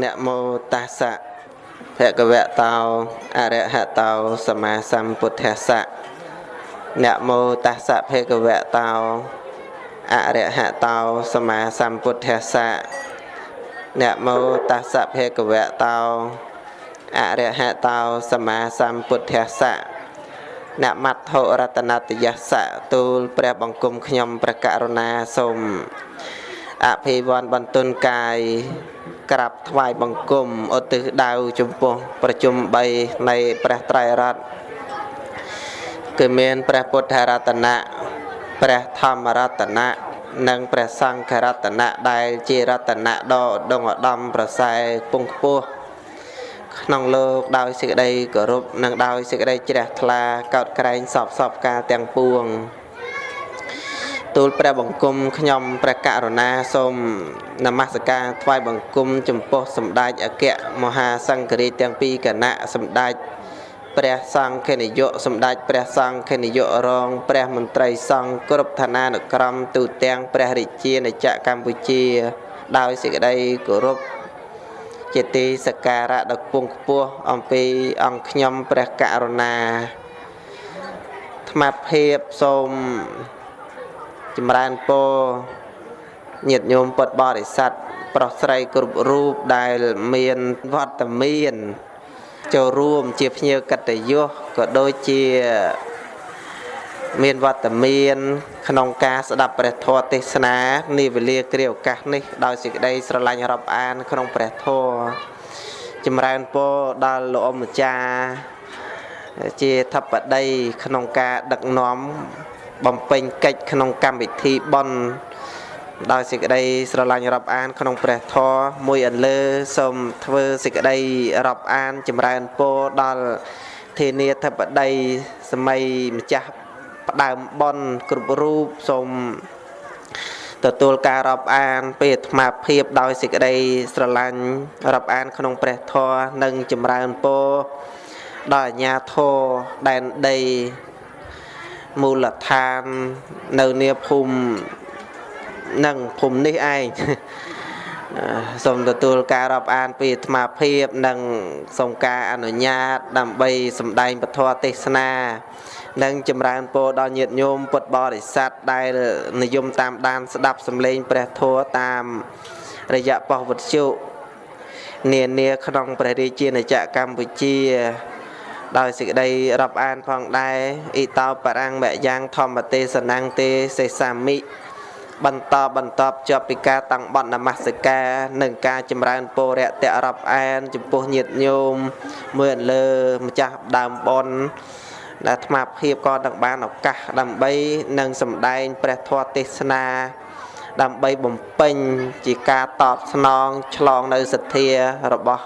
នមោតាសៈភគវៈតោអរហតោសម្មាសម្ពុទ្ធស្សៈនមោតាសៈភគវៈតោអរហតោសម្មាសម្ពុទ្ធស្សៈនមោតាសៈភគវៈតោអរហតោសម្មាសម្ពុទ្ធស្សៈនមត្ថុរតនតយស្សៈទូលព្រះបង្គំខ្ញុំព្រះករុណាសូម អភិវ័នបន្ទុនកាយក្រាបថ្វាយបង្គំឧទ្ទិសដៅចំពោះប្រជុំ3នៃព្រះត្រៃរតន៍គឺមានព្រះពុទ្ធរតនៈព្រះធម្មរតនៈនិងព្រះសង្ឃរតនៈដែលជារតនៈដ៏ឧត្តមឧត្តមប្រសើរពងខ្ពស់ក្នុងលោកដោយសេចក្តីគោរពនិងដោយសេចក្តីជ្រះថ្លាកោតក្រែងសពសពការទាំងពួង ទូលព្រះបង្គំខ្ញុំព្រះករុណាសូមនមស្ការថ្វាយបង្គំចំពោះសម្ដេចអគ្គមហាសង្ឃរាជទាំងពីរគណៈសម្ដេចព្រះសង្ឃនាយកសម្ដេចព្រះសង្ឃនាយករង ព្រះមន្ត្រីសង្ឃគ្រប់ឋានានុក្រមទូទាំងព្រះរាជាណាចក្រកម្ពុជា ដោយសេចក្តីគោរពជាទីសក្ការៈដ៏ខ្ពង់ខ្ពស់អំពីអង្គខ្ញុំព្រះករុណាថ្មភាពសូម ចម្រើនពរញាតិញោមពុទ្ធបរិស័ទប្រុសស្រីគ្រប់រូបដែលមានវត្តមានចូលរួមជាភ្ញៀវកតញ្ញុក៏ដូចជាមានវត្តមាន ក្នុងការស្ដាប់ព្រះធម៌ទេសនានាវេលាគ្រាឱកាសនេះដោយសេចក្តីស្រឡាញ់រាប់អាន ក្នុងព្រះធម៌ចម្រើនពរដល់លោកអម្ចាស់ជាធិបតីក្នុងការដឹកនាំ បំពេញកិច្ចក្នុងកម្មវិធីបន់ដោយសេចក្តីស្រឡាញ់រាប់អាន ក្នុងព្រះធម៌មួយអន្លើសូមធ្វើសេចក្តីរាប់អាន ចម្រើនពរដល់ធានាធិបតីសម័យម្ចាស់ផ្ដើមបន់គ្រប់រូបសូមទទួលការរាប់អានពេលអាត្មាភាពដោយសេចក្តីស្រឡាញ់រាប់អាន ក្នុងព្រះធម៌និងចម្រើនពរដល់អាញាធរដែនដី មូលដ្ឋាននៅនាភូមិនឹងភូមិនេះឯងសូមទទួលការរាប់អានពីអាត្មាភាពនិងសូមការអនុញ្ញាត ដើម្បីសម្ដែងពធទេសនា និងចម្រើនពរដល់ញាតិញោមពុទ្ធបរិស័ទដែលនិយមតាមដានស្ដាប់សម្លេងព្រះធម៌តាមរយៈប៉ុស្តិ៍វិទ្យុនានាក្នុងព្រះរាជាណាចក្រកម្ពុជា ដោយសេចក្តីរាប់អានផងដែរអ៊ីតោបរាំងមយ៉ាងធម្មទេសនាងទេសេសាមិបន្តបន្តជាប់ពីការតាំងបន់នមស្ការនិងការចម្រើនពរៈតៈរាប់អាន ចំពោះញាតិញោមមើលលើម្ចាស់ដើមបនដែលអាត្មាភាពក៏នឹងបានឱកាសដើម្បីនឹងសម្ដែងព្រះធម៌ទេសនា ដើម្បីបំពេញជាការតបស្នង ឆ្លងនៅសទ្ធារបស់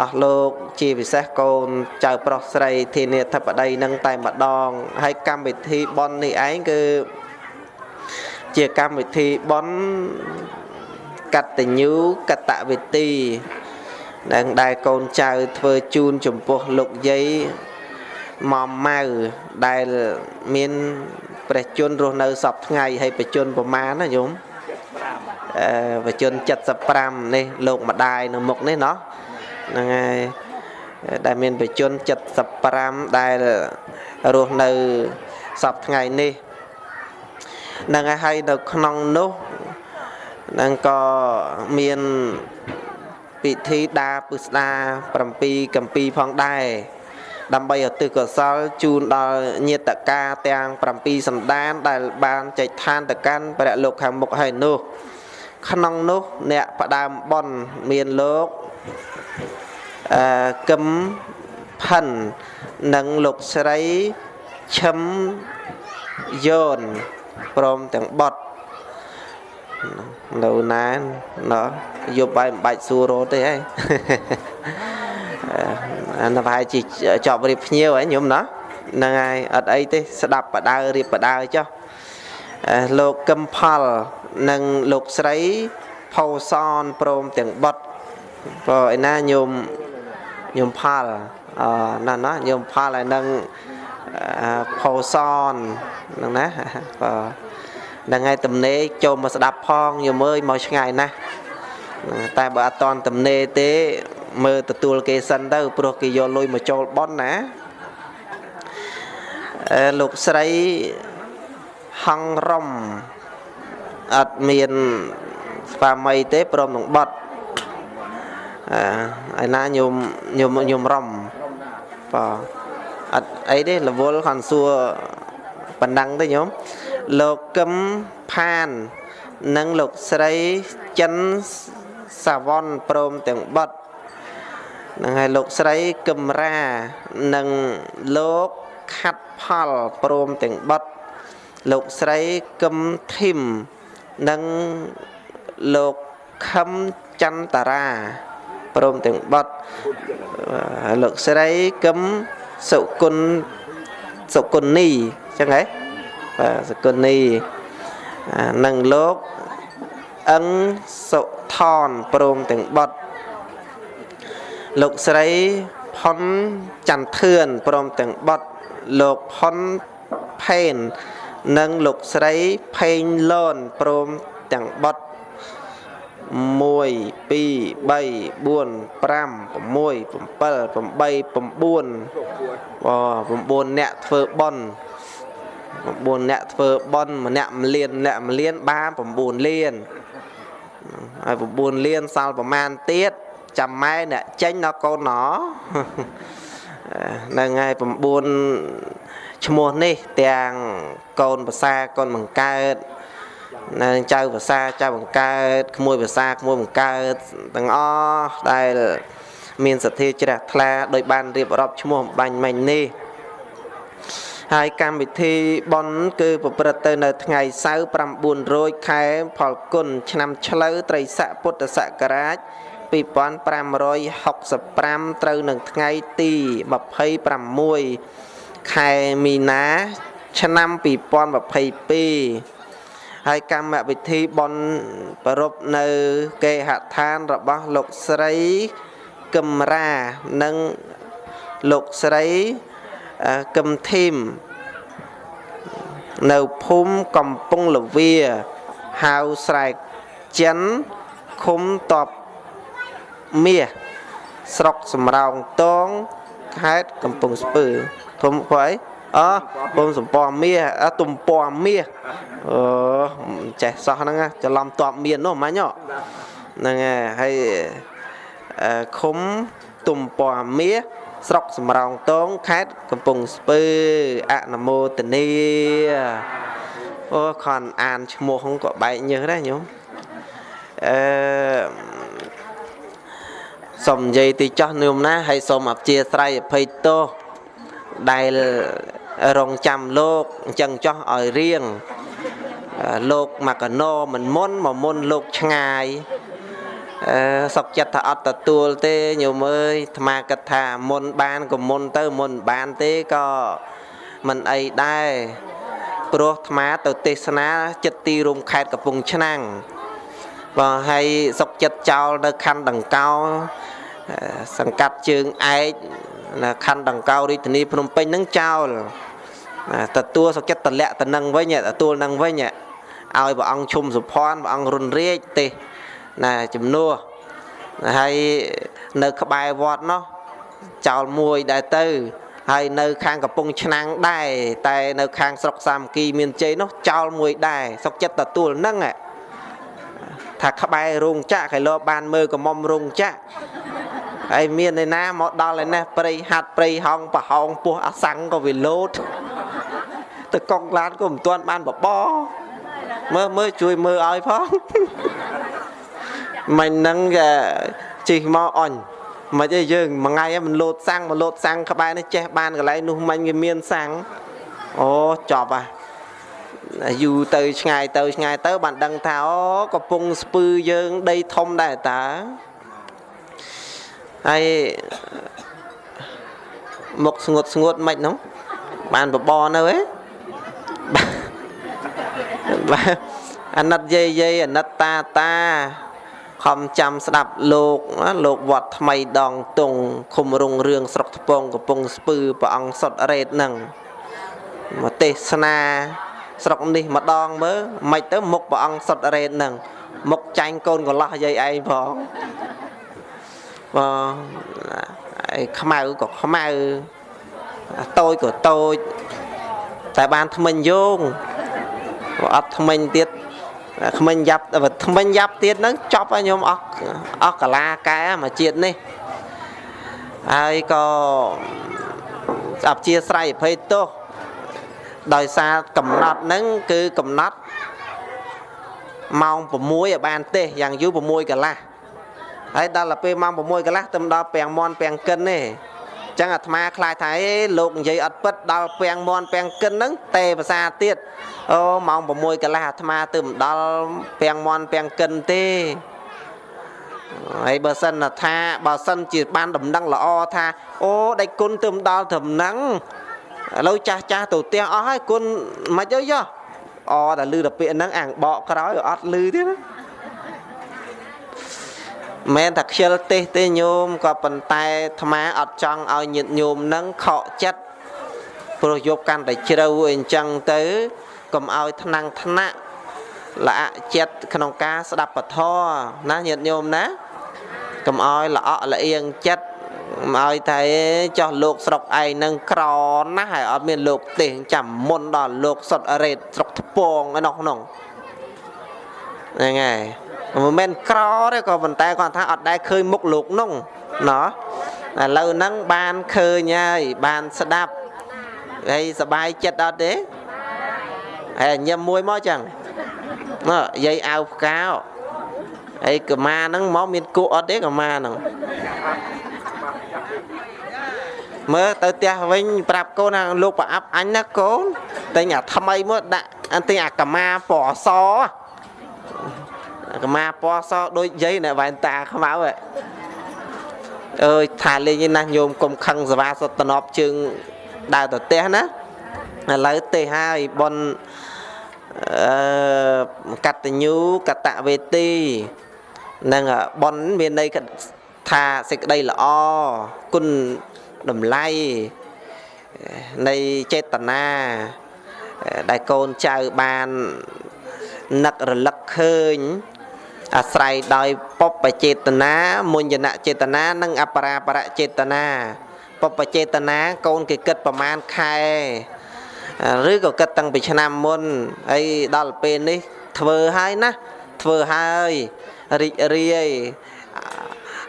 អស់លោកជាពិសេសកូនចៅប្រុសស្រីធានាធិបតីនឹងតែម្ដងហើយកម្មវិធីប៉ុននេះឯងគឺជាកម្មវិធីប៉ុនកតញ្ញូកតវិធីនឹងដែលកូនចៅធ្វើជូនចំពោះលោកយាយម៉មម៉ៅដែលមានព្រះជន្មរស់នៅសពថ្ងៃហើយប្រជជនប្រមាណណាញោមអឺប្រជជន75នេះលោកម្ដាយនៅមុខនេះណោះ ហ្នឹងហើយដែលមានបជន75ដែលរស់នៅសពថ្ងៃនេះហ្នឹងហើយនៅក្នុងនោះនឹងក៏មានពិធីដាពឹស្ដា7កម្ពីផងដែរដើម្បីឧទ្ទិសកុសលជូនដល់ញាតិកាទាំង7សន្តាន ដែលបានចែកឋានទៅកាន់ព្រះលោកខាងមុខហើយនោះ ក្នុងនោះអ្នកផ្ដើមបនមានលោក អឺកឹមផិននិងលោកស្រីឈឹមយ៉នព្រមទាំងបត់នៅណាណោះយប់បាយមិនបាច់សួររត់ទេហ៎អានោះប្រហែលជាចប់រៀបភ្ញៀវហ៎ញោមណាហ្នឹងហើយអត់អីទេ ស្ដាប់បដៅរៀបបដៅចុះលោកកឹមផលនិងលោកស្រីផោសនព្រមទាំងបត់ ព្រោះឯណាញោមញោមផលអណាស់ណាញោមផលហើយនឹងផោសនហ្នឹងណាបាទហ្នឹងហើយទំនេរចូលមកស្ដាប់ផងញោមអើយមកឆ្ងាយណាស់តែបើអត់តន់តំណេទេ មើលទទួលគេសិនទៅព្រោះគេយកលុយមកចូលប៉ុនណាអឺលោកស្រីហងរំអត់មានស្វាមីទេព្រមនឹងបត់អឺ ឯណាញោមញោមញោមរំបាទអត់អីទេរវល់ខាន់សួរប៉ុណ្ណឹងទេញោមលោកកឹមផាន និងលោកស្រីចិនសាវ៉នព្រមទាំងបត់នឹងហើយលោកស្រីកឹមរានិងលោកខាត់ផលព្រមទាំងបត់លោកស្រីកឹមធីមនិងលោកខឹមចន្ទរា ព្រមទាំងបត់លោកស្រីកឹមសុគុណសុគុណនីចឹងហ៎បាទសុគុណនីនិងលោកអឹងសុថនព្រមទាំងបត់លោកស្រីផុនចន្ទធឿនព្រមទាំងបត់លោកផុនផេននិងលោកស្រីផេងលនព្រមទាំងបត់ 1 2 3 4 5 6 7 8 9 10អ្នកធ្វើបន់9អ្នកធ្វើបន់ម្នាក់1លានម្នាក់1លានបាន9លានហើយ9លានសល់ប្រមាណទៀតចាំម៉ែអ្នកចេញដល់កូនណហ្នឹងហើយ9ឈ្មោះនេះទាំងកូនភាសាកូនបង្កើត នៅចៅភាសាចៅបង្កើតក្មួយភាសាក្មួយបង្កើតទាំងអស់ដែលមានសទ្ធាជ្រះថ្លាដោយបានរៀបរាប់ឈ្មោះបាញ់មិញនេះហើយកម្មវិធីបន់គឺប្រព្រឹត្តទៅនៅថ្ងៃសៅរ៍900ខែផលគុណឆ្នាំឆ្លូវត្រីស័កពុទ្ធសករាជ2565ត្រូវនឹងថ្ងៃទី26ខែមីនាឆ្នាំ2022 ហើយកម្មវិធីបន់ប្រពនៅគេហដ្ឋានរបស់លោកស្រីកឹមរានិងលោកស្រីកឹមធីមនៅភូមិកំពង់លវាហៅស្រែកចិនឃុំតបមាសស្រុកសំរោងតងខេត្តកំពង់ស្ពឺធំព្រៃអ ពុំសំពំមាសទំពំមាសអូចេះសោះហ្នឹងច្រឡំតបមាននោះមាញ់ហ្នឹងហើយឃុំទំពំមាសស្រុកសំរោងតងខេត្តកំពង់ស្ពឺអនុមោទនីអូខនអានឈ្មោះក៏បែកញើសដែរញោមអឺសូមនិយាយទីចោះញោមណាហើយសូមអព្យាស្រ័យអភ័យទោសដែល រងចាំលោកអញ្ចឹងចោះឲ្យរៀងលោកមកកណោមិនមុនមកមុនលោកឆ្ងាយអឺសុកចិត្តថាអត់ទទួលទេញោមអើយអាត្មាគិតថាមុនបានក៏មុនទៅមុនបានទេក៏មិនអីដែរព្រោះអាត្មាទៅទេសនាចិត្តទីរួមខេត្តកំពង់ឆ្នាំងបើហើយសុកចិត្តចោលនៅខណ្ឌដង្កោសង្កាត់ជើងឯកខណ្ឌដង្កោរាជធានីភ្នំពេញនឹងចោល ទទួលសុចិត្តតម្លាក់ទៅនឹងវិញទទួលនឹងវិញឲ្យព្រះអង្គឈុំសុភ័ណ្ឌព្រះអង្គរុនរាជទេណាជំនួសហើយនៅក្បែរវត្តនោះចោលមួយដែរទៅហើយនៅខាងកំពង់ឆ្នាំងដែរតែនៅខាងស្រុកសាមគ្គីមានជ័យនោះចោលមួយដែរសុកចិត្តទទួលនឹងថាក្បែររោងចក្រគេលោបានមើលកំមុំរោងចក្រហើយមានឯណាមកដល់ឯនេះព្រៃហាត់ព្រៃហោងប្រហោងពោះអាសាំងក៏វាលោត ទៅកង់ឡានក៏មិនទាន់បានបបមើលមើលជួយមើលឲ្យផងមិនហ្នឹងគេជិះមកអញមិនអីយើងមួយថ្ងៃមិនលោតសាំងមកលោតសាំងក្បែរនេះចេះបានកន្លែងនោះមិញវាមានសាំងអូចប់ហ่ะយូរទៅឆ្ងាយទៅឆ្ងាយទៅបានដឹងថាអូកំពុងស្ពឺយើងដីធំដែរតើហើយមុខស្ងួតស្ងួតមិនហ្នឹងបានបបនៅហ៎ បាទអាណិតយាយយាយអាណិតតាតាខំចាំស្ដាប់លោកលោកវត្តថ្មីដងតុងឃុំរុងរឿងស្រុកថ្ពងកំពង់ស្ពឺព្រះអង្គសុតរ៉េតនឹងមកទេសនាស្រុកនេះម្ដងមើលមិនទៅមុខព្រះអង្គសុតរ៉េតនឹងមុខចាញ់កូនកន្លោះយាយឯងផងបងឯខ្មៅក៏ខ្មៅតូចក៏តូចតែបានថ្មិញយោង អត់ថ្មិញទៀតថ្មិញយ៉ាប់ថ្មិញយ៉ាប់ទៀតហ្នឹងចប់ឲ្យខ្ញុំអស់អស់កាលាកែមកជាតិនេះហើយក៏អព្យាស្រ័យអភ័យទោសដោយសារកំណត់ហ្នឹងគឺកំណត់ម៉ោង6ឲ្យបានទេយ៉ាងយូរ6កន្លះហើយដល់ទៅពេលម៉ោង6កន្លះទៅដល់ពាំងមន់ពាំងកិនទេ ចឹងអាត្មាខ្លាចថាអេលោកនិយាយអត់ពិតដល់ពាំងមន់ពាំងកិនហ្នឹងទេភាសាទៀតអូម៉ោង6កន្លះអាត្មាទៅមិនដល់ពាំងមន់ពាំងកិនទេហើយបើសិនថាបើសិនជាបានដំណឹងល្អថាអូដៃគុណទៅមិនដល់ត្រឹមហ្នឹងឥឡូវចាស់ចាស់ទៅផ្ទះអស់ហើយគុណមិនអីយោអតែលឺតែពាក្យហ្នឹងអាងបកក្រោយអត់លឺទៀតណា មែនថាខ្ជិលទេសទេញោមក៏ប៉ុន្តែអាត្មាអត់ចង់ឲ្យញាតិញោមនឹងខកចិត្តព្រោះយកកាន់តែជ្រៅអីអញ្ចឹងទៅកុំឲ្យថ្នាំងថ្នាក់ល្អចិត្តក្នុងការស្ដាប់ពធណាញាតិញោមណាកុំឲ្យល្អក់ល្អៀងចិត្តមកឲ្យតែចោះលោកស្រុកឯងនឹងក្រណាស់ហើយអត់មានលោកទេសចាំមុនដល់លោកសុតអរេតស្រុកថ្ពងឯនោះក្នុងហ្នឹងហើយ មិនមែនក្រទេក៏ប៉ុន្តែគាត់ថាអត់ដែលឃើញមុខលោកនោះណោះឥឡូវហ្នឹងបានឃើញហើយបានស្ដាប់ហើយសบายចិត្តអត់ទេហើយញឹមមួយមកចឹងមកយាយអាវផ្កាហើយកម៉ាហ្នឹងមកមានគក់អត់ទេកម៉ាហ្នឹងមើលទៅផ្ទះវិញប្រាប់កូនថាលោកប្រអាប់អញណាកូនតែញអាថ្មីមកដាក់អន្តែអាកម៉ាពណ៌ស កម៉ាពណ៌សដូចយាយនៅវ៉ែនតាខ្មៅហ៎អើយថាលេងណាស់ញោមកុំខឹងសវាសុតនប់ជើងដើរទៅផ្ទះណាឥឡូវទេហើយបនអឺកតញ្ញូកតវេទីនឹងបនមានន័យថាសេចក្តីល្អគុណតម្លៃនៃចេតនាដែលកូនចៅបាននឹករលឹកឃើញ អាស្រ័យដោយពពចេតនាមុញ្ញនចេតនានិងអបរាបរចេតនាពពចេតនាកូនគេគិតប្រមាណខែឬក៏គិតតាំងពីឆ្នាំមុនហើយដល់ពេលនេះធ្វើហើយណាធ្វើហើយរីករាយ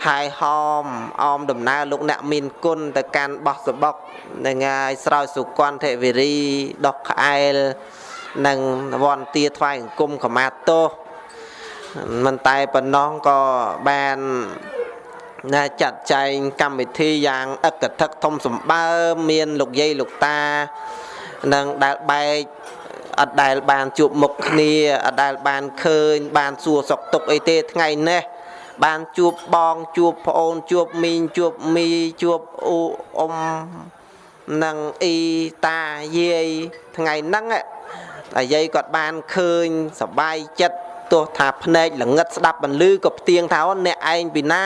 ហាយហោមអមដំណើរលោកអ្នកមានគុណទៅកាន់បោះសបុកនឹងហើយស្រោចសុគន្ធវិរីដុសក្អែលនិងវន្តាថ្វាយអង្គមខមាទោស មិនតែប៉ុណ្ណោះក៏បានណាចាត់ចែងកម្មវិធីយ៉ាងអឹកធឹកធំសម្បើមមានលោកយាយលោកតានិងដែលបែកអត់ដែលបានជួបមុខគ្នាអត់ដែលបានឃើញ បានសួរសុខទុក្ខអីទេថ្ងៃនេះបានជួបបងជួបប្អូនជួបមីងជួបមីជួបអ៊ូអ៊ំនិងអ៊ីតាយាយថ្ងៃហ្នឹងតែយាយគាត់បានឃើញសបាយចិត្ត ទោះថាភ្នែកល្ងឹតស្ដាប់បន្លឺក៏ផ្ទៀងថាអ្នកឯងពីណា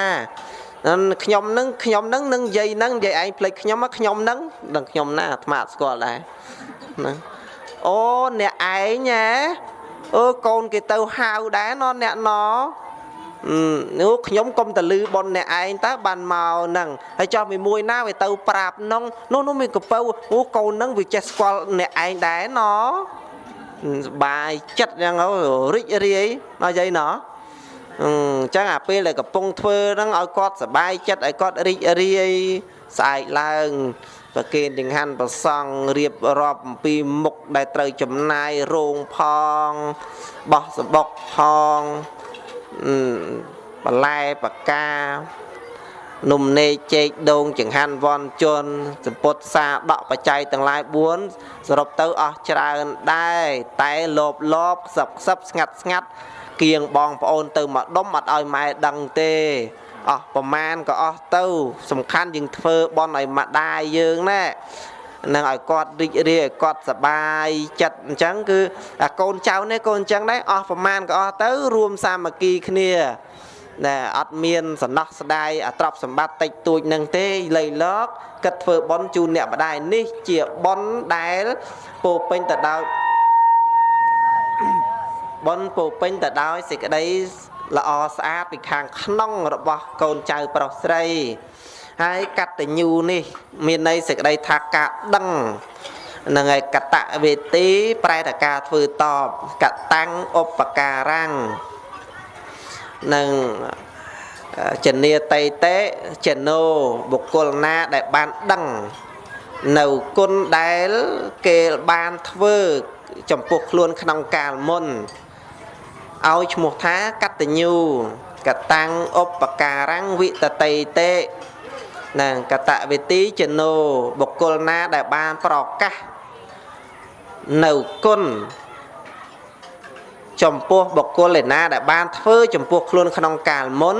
ខ្ញុំនឹងខ្ញុំនឹងនឹងយាយនឹងយាយឯងភ្លេចខ្ញុំខ្ញុំនឹងដឹងខ្ញុំណាអាត្មាស្គាល់ដែរណាអូអ្នកឯងហ៎អឺកូនគេទៅហៅដែរណអ្នកណនោះខ្ញុំកុំតលឺប៉ុនអ្នកឯងតើបានមកហ្នឹងហើយចោះមួយមួយណាវាទៅប្រាប់នងនោះនោះមានកពៅអូកូនហ្នឹងវាចេះស្គាល់អ្នកឯងដែរណ សបាយចិត្តយ៉ាងរីករាយណយាយណអញ្ចឹងអាពេលដែលកំពុងធ្វើហ្នឹងឲ្យគាត់សបាយចិត្តឲ្យគាត់រីករាយស្អែកឡើងប្រគេនចង្ហាន់ប្រសង់រៀបរាប់អំពីមុខដែលត្រូវចំណាយរោងផងបោះសបុកផងបន្លែបកា នំនេកចេកដូងចង្ហាន់វ័នជនសម្ពុតសាដកបច្ច័យទាំងឡាយ4សរុបទៅអស់ច្រើនដែរតែលោបលោបខ្សឹបខ្សឹបស្ងាត់ស្ងាត់គៀងបងប្អូនទៅមកដុំអត់ឲ្យម៉ែដឹងទេអស់ប្រមាណក៏អស់ទៅ សំខាន់យើងធ្វើបន់ឲ្យម្ដាយយើងណានឹងឲ្យគាត់រីករាយឲ្យគាត់សបាយចិត្តអញ្ចឹងគឺកូនចៅនេះកូនអញ្ចឹងដែរអស់ប្រមាណក៏អស់ទៅ រួមសាមគ្គីគ្នា ណែអត់មានសំណោះស្ដាយអាទ្រព្យសម្បត្តិតិចតួចនឹងទេលៃលកគិតធ្វើបន់ជូនអ្នកម្ដាយនេះជាបន់ដែលពោពេញទៅដោយបុណ្យពោពេញទៅដោយសេចក្តីល្អស្អាតពីខាងក្នុងរបស់កូនចៅប្រុសស្រីហើយកតញ្ញូនេះ មានន័យសេចក្តីថាការដឹងនឹងឯកតវេទី ប្រែតការធ្វើតបកតាំងឧបការัง នឹងចនីតៃតេចណូបុគ្គលណាដែលបានដឹងនៅគុណដែលគេបានធ្វើចំពោះខ្លួនក្នុងកាលមុនឲ្យឈ្មោះថាកតញ្ញូកតាំងឧបការังវិតតៃតេណាកតវេទីចណូបុគ្គលណាដែលបានប្រកាសនៅគុណ ចំពោះបុគ្គលឯណាដែលបានធ្វើចំពោះខ្លួនក្នុងកាលមុន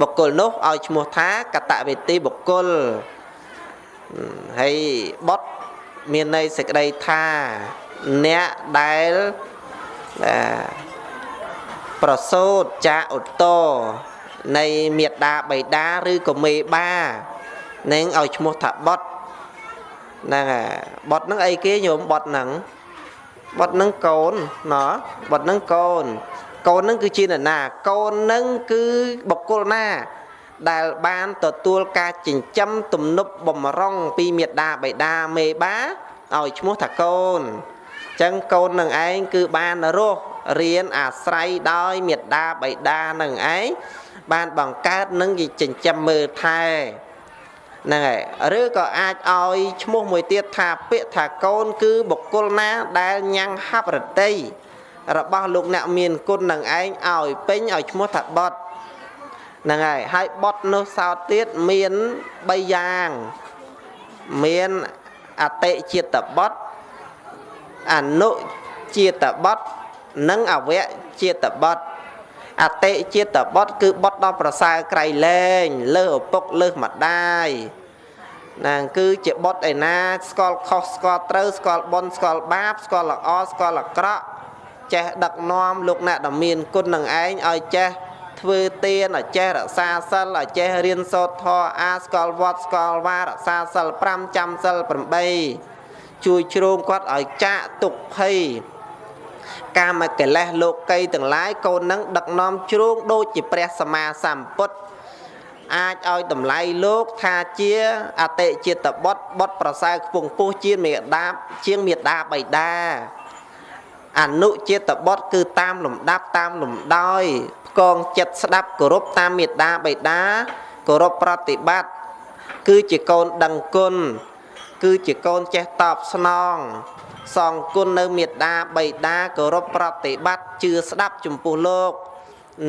បុគ្គលនោះឲ្យឈ្មោះថាកតវេទីបុគ្គលហើយបត់មានន័យសេចក្តីថាអ្នកដែលប្រសូតចាឧត្តរនៃមេត្តាបៃតាឬក៏មេបានឹងឲ្យឈ្មោះថាបត់ហ្នឹងហើយបត់ហ្នឹងអីគេញោមបត់ហ្នឹង បត់ហ្នឹងកូនណោះបត់ហ្នឹងកូនកូនហ្នឹងគឺជានរណា កូនហ្នឹងគឺបុគ្គលណា ដែលបានទទួលការចិញ្ចឹមទំនប់បំរុងពីមេដាបៃតាមេបាឲ្យឈ្មោះថាកូនអញ្ចឹងកូននឹងឯងគឺបានរស់រៀនអាស្រ័យដោយមេដាបៃតានឹងឯងបានបង្កើតនឹងចិញ្ចឹមមើលថែ ហ្នឹងហើយឬក៏អាចឲ្យឈ្មោះមួយទៀតថាពាក្យថាកូន គឺបុគ្គលណាដែលញ៉ាំងហបរតីរបស់លោកអ្នកមានគុណនឹងឯងឲ្យពេញឲ្យឈ្មោះថាបត់ហ្នឹងហើយហើយបត់នោះសោតទៀតមាន3យ៉ាងមានអតិចិត្តបត់អនុចិត្តបត់និងអវៈចិត្តបត់ អតិចិត្តបត់គឺបត់ដល់ប្រសើរក្រៃលែងលើឪពុកលើម្ដាយណាគឺជាបត់ឯណាស្គាល់ខុសស្គាល់ត្រូវស្គាល់បុណ្យស្គាល់បាបស្គាល់ល្អស្គាល់អាក្រក់ចេះដឹកនាំលោកអ្នកដែលមានគុណនឹងឯងឲ្យចេះធ្វើទានឲ្យចេះរក្សាសិលឲ្យចេះរៀនសូត្រធម៌អាស្គាល់វត្តស្គាល់វារក្សាសិល5ចាំសិល8ជួយជ្រោមគាត់ឲ្យចាកទុកភ័យ កាមកិលេសលោកីទាំងឡាយកូននឹងដឹកនាំជ្រោងដូចជាព្រះសម្មាសម្ពុទ្ធអាចឲ្យតម្លៃលោកថាជាអតិចិត្តបុត្របុត្រប្រសើរខ្ពង់ពោះជាមេដាបជាងមេដាបៃតាអនុចិត្តបុត្រគឺតាមលំដាប់តាមលំដោយផ្គងចិត្តស្ដាប់គោរពតាមមេដាបៃតាគោរពប្រតិបត្តិគឺជាកូនដឹងគុណគឺជាកូនចេះតបស្នង សងគុណនៅមេត្តាបៃតាគោរពប្រតិបត្តិជឿស្ដាប់ចំពោះលោក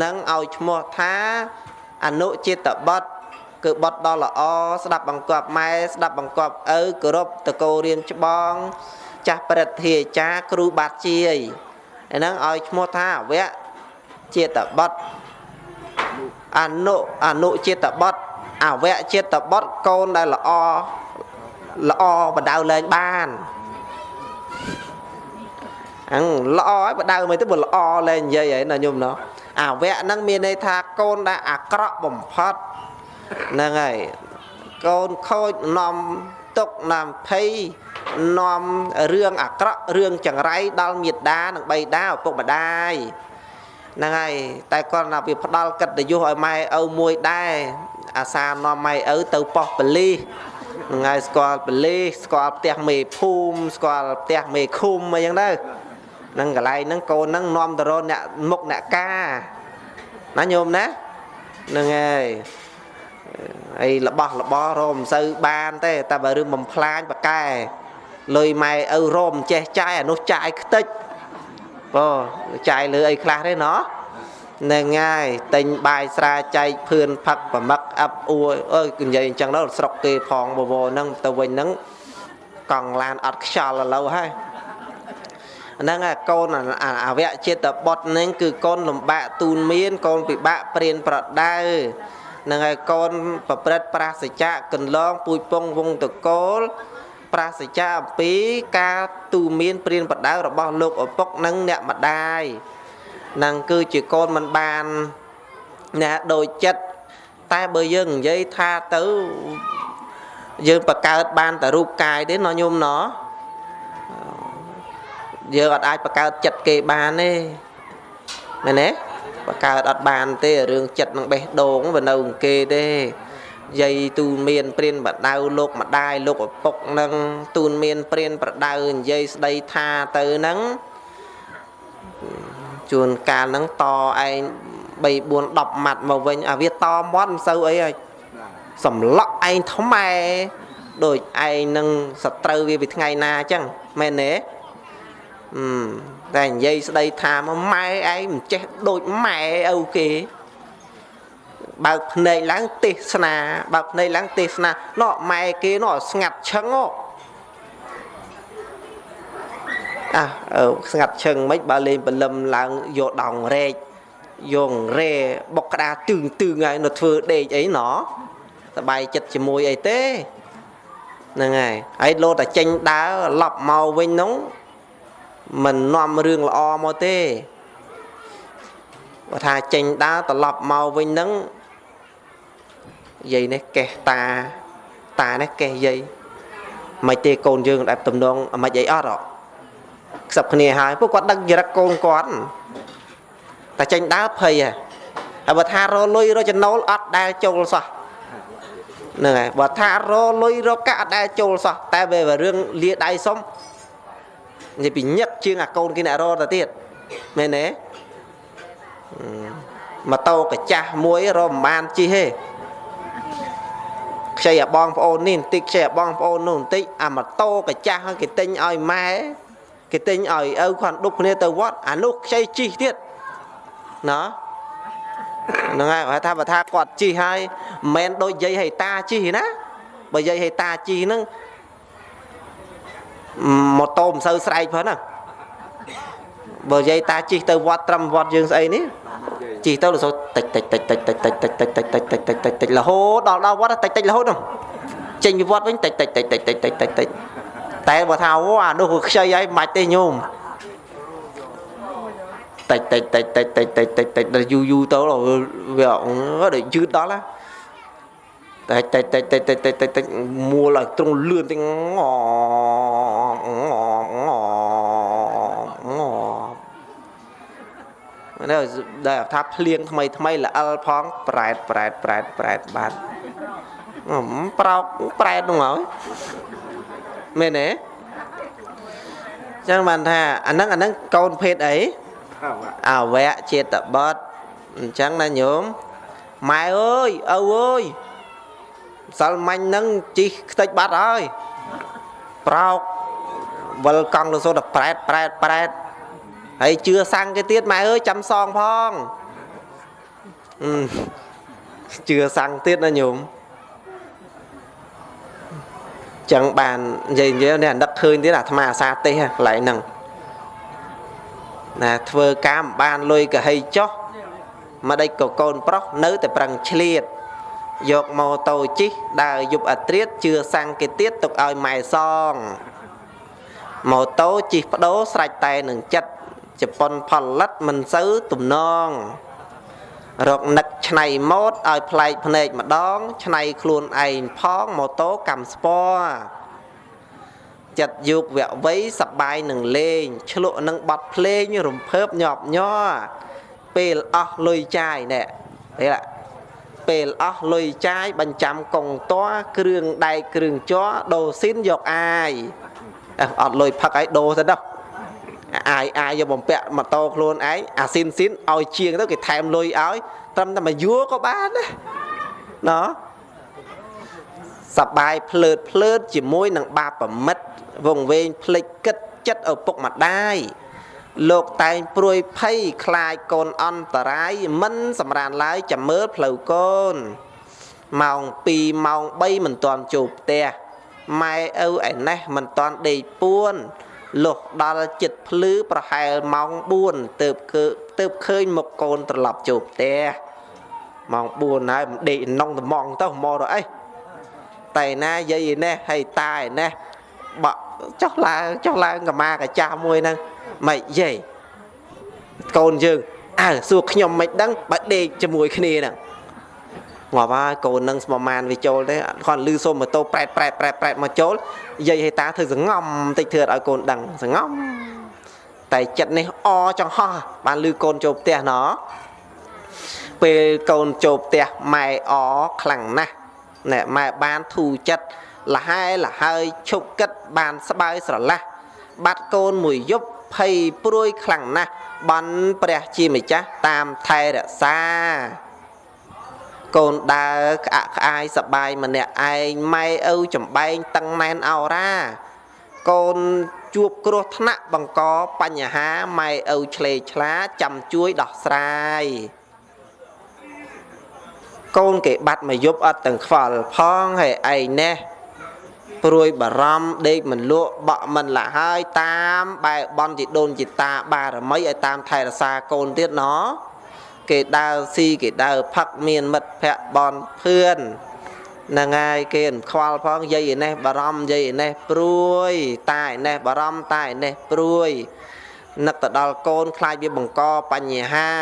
នឹងឲ្យឈ្មោះថាអនុចិត្តបុត្រគឺបុត្រដ៏ល្អស្ដាប់បង្គាប់ម៉ែស្ដាប់បង្គាប់ឪគោរពតកោរៀនច្បង ចាស់ប្រតិអាចារ្យគ្រូបាត់ជាយឯហ្នឹងឲ្យឈ្មោះថាអវៈចិត្តបុត្រអនុអនុចិត្តបុត្រអវៈចិត្តបុត្រកូនដែលល្អល្អបដៅលែងបាន អញ្ល្អហើយបដៅមិនទៅបើល្អលែងនិយាយហើយណាញោមណោះអាវៈហ្នឹងមានន័យថាកូនដែលអាក្រក់បំផុតហ្នឹងហើយកូនខូចនាំទុកនាំភ័យនាំរឿងអាក្រក់រឿងចង្រៃដល់មេដានិងបៃតាឪពុកម្ដាយហ្នឹងហើយតែគាត់ណាវាផ្ដាល់កិត្តិយសឲ្យម៉ែឪមួយដែរអាសានាំម៉ែឪទៅប៉ោះបលីហ្នឹងហើយស្គាល់បលីស្គាល់ផ្ទះមេភូមិស្គាល់ផ្ទះមេឃុំអីចឹងទៅ នឹងកន្លែងហ្នឹងកូនហ្នឹងនាំទៅរកអ្នកមុខអ្នកការណាញោមណាហ្នឹងហើយអីរបស់របររមមិនសូវបានទេតែបើរឿងបំផ្លាញបកែលុយម៉ែឪរមចេះចាយអានោះចាយខ្ទេចបើចាយលើអីខ្លះទេណោះនឹងហើយទិញបាយស្រាចែកភឿនផឹកប្រមឹកអាប់អួយអើយនិយាយអញ្ចឹងដល់ស្រុកគេផងបវរហ្នឹងទៅវិញហ្នឹងកង់ឡានអត់ខ្យល់ឥឡូវហើយ ហ្នឹងហើយកូនអវៈចិត្តបុត្រហ្នឹងគឺកូនលំបាកទូនមានកូនពិបាកព្រានប្រដៅហ្នឹងហើយកូនប្រព្រឹត្តប្រាសចាកកន្លងពូជពងវងតកូលប្រាសចាអំពីការទូមានព្រានប្រដៅរបស់លោកឪពុកនិងអ្នកម្ដាយហ្នឹងគឺជាកូនមិនបានអ្នកដូចចិត្តតែបើយើងនិយាយថាទៅយើងបង្កើតបានតែរូបកាយទេណោះញោមណោះ យើងអត់អាចបង្កើតចិត្តគេបានទេមែនទេបើកើតអត់បានទេរឿងចិត្តនឹងបេះដូងវានៅគេទេយាយទូនមានព្រានបដៅលោកម្ដាយលោកឪពុកនឹងទូនមានព្រានប្រដៅនិយាយស្ដីថាទៅនឹងជួនកាលហ្នឹងតឯង3 4 10ម៉ាត់មកវិញអាវាតមាត់មិនសូវអីហើយសម្លក់ឯងថ្មែដូចឯងនឹងសត្រូវវាពីថ្ងៃណាអញ្ចឹងមែនទេអឺ តែនិយាយស្ដីថាមកម៉ែឯងមិនចេះដូចម៉ែឪគេបើកភ្នែកឡើងទេសនាបើកភ្នែកឡើងទេសនាណោះម៉ែគេណោះស្ងាត់ឈឹងហ៎អះស្ងាត់ឈឹងមិនបើលេងបលឹមឡើងយកដងរែកយងរែបុកក្តារទឹងទឹងហើយនៅធ្វើដេកអីណោះសបាយចិត្តជាមួយអីទេហ្នឹងហើយហើយលោតែចេញដើរឡប់មកវិញនោះ មិននាំរឿងល្អមកទេបើថាចេញដើរត្រឡប់មកវិញនឹងយាយនេះកេះតាតានេះកេះយាយមិនទេកូនយើងដែលទំនងមិនអីអត់ហ៎ខ្សឹបគ្នាហើយពួកគាត់ដឹកចរិតកូនគាត់តែចេញដើរភ័យហ៎ហើយបើថារលុយរចំណូលអត់ដែលចូលសោះហ្នឹងហើយបើថារលុយរកាក់អត់ដែលចូលសោះតែវារឿងលាដៃសុំ និយាយពីញឹកជាងអាកូនគេអ្នករទៅទៀតមែនទេម៉ូតូកាចាស់មួយរមបានជិះទេខ្ចីអាបងប្អូននេះបន្តិចខ្ចីអាបងប្អូននោះបន្តិចអាម៉ូតូកាចាស់គេទិញឲ្យម៉ែគេទិញឲ្យឪគាត់ដុកគ្នាទៅវត្តអានោះខ្ចីជិះទៀតណាហ្នឹងហើយគាត់ថាបើថាគាត់ជិះហើយមិនមែនដូចយាយហេតាជិះណាបើយាយហេតាជិះហ្នឹង ម៉ូតូមិនសូវស្រែកផងណាបើយាយតាជិះទៅវត្តត្រឹមវត្តយើងស្អីនេះជិះទៅរសោតិចតិចតិចតិចតិចតិចតិចតិចតិចតិចតិចតិចតិចតិចរហូតដល់ដល់វត្តតិចតិចរហូតនោះចេញពីវត្តវិញតិចតិចតិចតិចតិចតិចតិចតិចតែបើថាអូអានោះគឺខ្ចីហើយមិនទេញោមតិចតិចតិចតិចតិចតិចតិចតិចដល់យូរយូរទៅវាដូចយឺតដល់ណា តែតិចតិចតិចតិចតិចតិចតិចមួលឲ្យទ្រង់លឿនតិចងងងនៅដែលថាភ្លៀងថ្មីថ្មីល្អិលផងប្រែតប្រែតប្រែតប្រែតបាត់ប្រោកប្រែតនោះហើយមែនទេចឹងបានថាអាហ្នឹងអាហ្នឹងកូនភេទអីអវៈចេតបតអញ្ចឹងណាញោមម៉ែអើយឪអើយម្សិលមាញ់ហ្នឹងជីកខ្ទេចបាត់ហើយប្រោកវិលកង់ទៅសូត្រប្រែតប្រែតប្រែតហើយជឿសាំងគេទៀតម៉ែអើយចាំសងផងជឿសាំងទៀតណាញោមចឹងបាននិយាយនិយាយនេះអាដឹកឃើញទៀតអាអាត្មាអាសាទេសកន្លែងហ្នឹងណាធ្វើការមិនបានលុយកហីចុះមកដេចក៏កូនប្រុសនៅតែប្រឹងឆ្លៀត យកម៉ូតូជិះដើរយប់អាត្រៀតជឿសាំងគេទៀតទុកឲ្យម៉ែសងម៉ូតូជិះបដូរស្រេចតែនឹងចិត្តជប៉ុនផលិតមិនសូវទំនងរកនឹកឆ្នៃម៉ូតឲ្យប្លែកភ្នែកម្ដងឆ្នៃខ្លួនឯងផងម៉ូតូកម្មស្ពណ៌ចិត្តយុគវៈវ័យសបាយនឹងលេងឆ្លក់នឹងបត់ភ្លេងរំភើបញាប់ញ័រពេលអស់លុយចាយណែពេល ពេលអស់លុយចាយបញ្ចាំកងតွားគ្រឿងដែកគ្រឿងជ័រដូរស៊ីនយកអាយអត់លុយផឹកឲ្យដូរទៅដល់អាយអាយយកបំពាក់ម៉ូតូខ្លួនឯងអាស៊ីនស៊ីនឲ្យជាងទៅគេថែមលុយឲ្យត្រឹមតែមួយយួរក៏បានដែរណ៎សបាយភ្លើតភ្លើតជាមួយនឹងបាបប្រមិតវងវែងភ្លេចគិតចិត្តឪពុកម្ដាយ លោកតែងព្រួយភ័យខ្លាចកូនអន្តរាយមិនសម្រានឡើយចាំមើលផ្លូវកូនម៉ោង2ម៉ោង3មិនទាន់ចូលផ្ទះម៉ែឪឯណេះមិនទាន់ដេកពួនលុះដល់ចិត្តភ្លឺប្រហែលម៉ោង4ទៅគឺទៅឃើញមុខកូនត្រឡប់ចូលផ្ទះម៉ោង4ហើយមិនដេកនងត្មងទៅមកទៅអីតែណាយាយឯនេះហើយតាឯនេះបក់ចុះឡើងចុះឡើងកម្មាកាចាស់មួយហ្នឹង មិនយាយកូនយើងអើសួរខ្ញុំមិនដឹងបើដេកជាមួយគ្នាហ្នឹងងាប់ហើយកូននឹងស្មមានវាចូលទេគាត់លឺសូមម៉ូតូប្រែតប្រែតប្រែតប្រែតមកចូលយាយហេតាធ្វើសងំតិចធ្វើឲ្យកូនដឹងសងំតែចិត្តនេះអចង្ហោះបានលឺកូនចូលផ្ទះណោះពេលកូនចូលផ្ទះម៉ែអខ្លាំងណាស់ណែម៉ែបានធូរចិត្តលហែលហើយឈប់គិតបានស្បើយស្រឡះបាត់កូនមួយយប់ ភ័យព្រួយខ្លាំងណាស់បានព្រះជាម្ចាស់តាមថែរក្សា កូនដើរក្អាក់ក្អាយសបាយម្នាក់ឯងម៉ែឪចំបែងតឹងណែនអោរ៉ាកូនជួបគ្រោះថ្នាក់បង្កបញ្ហាម៉ែឪឆ្លេឆ្លាចាំជួយដោះស្រាយកូនគេបាត់មកយប់អត់ទាំងខ្វល់ផងហើយឯងណេះ ព្រួយបារម្ភដេកមិនលក់បក់មិនละហើយតាមបែបនជីដូនជីតាបារមីឲ្យតាមថែរក្សាកូនទៀតណោះគេដើរស៊ីគេដើរផឹកមានមិត្តភ័ក្តិបនភឿនហ្នឹងហើយគេអខ្វល់ផងយាយឯនេះបារម្ភយាយឯនេះព្រួយតាឯនេះបារម្ភតាឯនេះព្រួយនឹកទៅដល់កូនខ្លាចវាបង្កបញ្ហា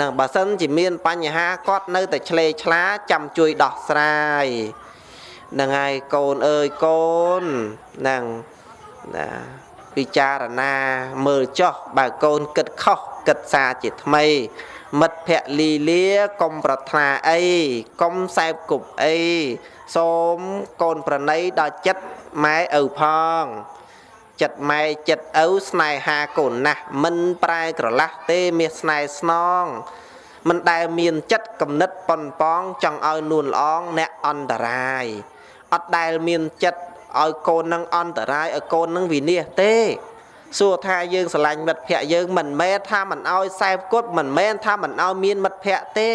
នឹងបើសិនជាមានបញ្ហាគាត់នៅតែឆ្លេឆ្លាចាំជួយដោះស្រាយ ហ្នឹងហើយកូនអើយកូនហ្នឹងណាពិចារណាមើលចោះបើកូនគិតខុសគិតសារជាថ្មី មិត្តភក្តិលីលាកុំប្រាថ្នាអីកុំសែបគប់អីសូមកូនប្រណីដល់ចិត្តម៉ែឪផងចិត្តម៉ែចិត្តឪស្នេហាកូនណាស់មិនប្រែក្រឡាស់ទេមាសស្នេហ៍ស្នងមិនដែលមានចិត្តកំណត់ប៉ុនប៉ងចង់ឲ្យនួនល្អងអ្នកអន្តរាយ អត់ដែលមានចិត្តឲ្យកូននឹងអន្តរាយឲ្យកូននឹងវិនាសទេសួរថាយើងស្រឡាញ់មិត្តភ័ក្តិយើងមិនមែនថាមិនឲ្យសែបគត់មិនមែនថាមិនឲ្យមានមិត្តភ័ក្តិទេ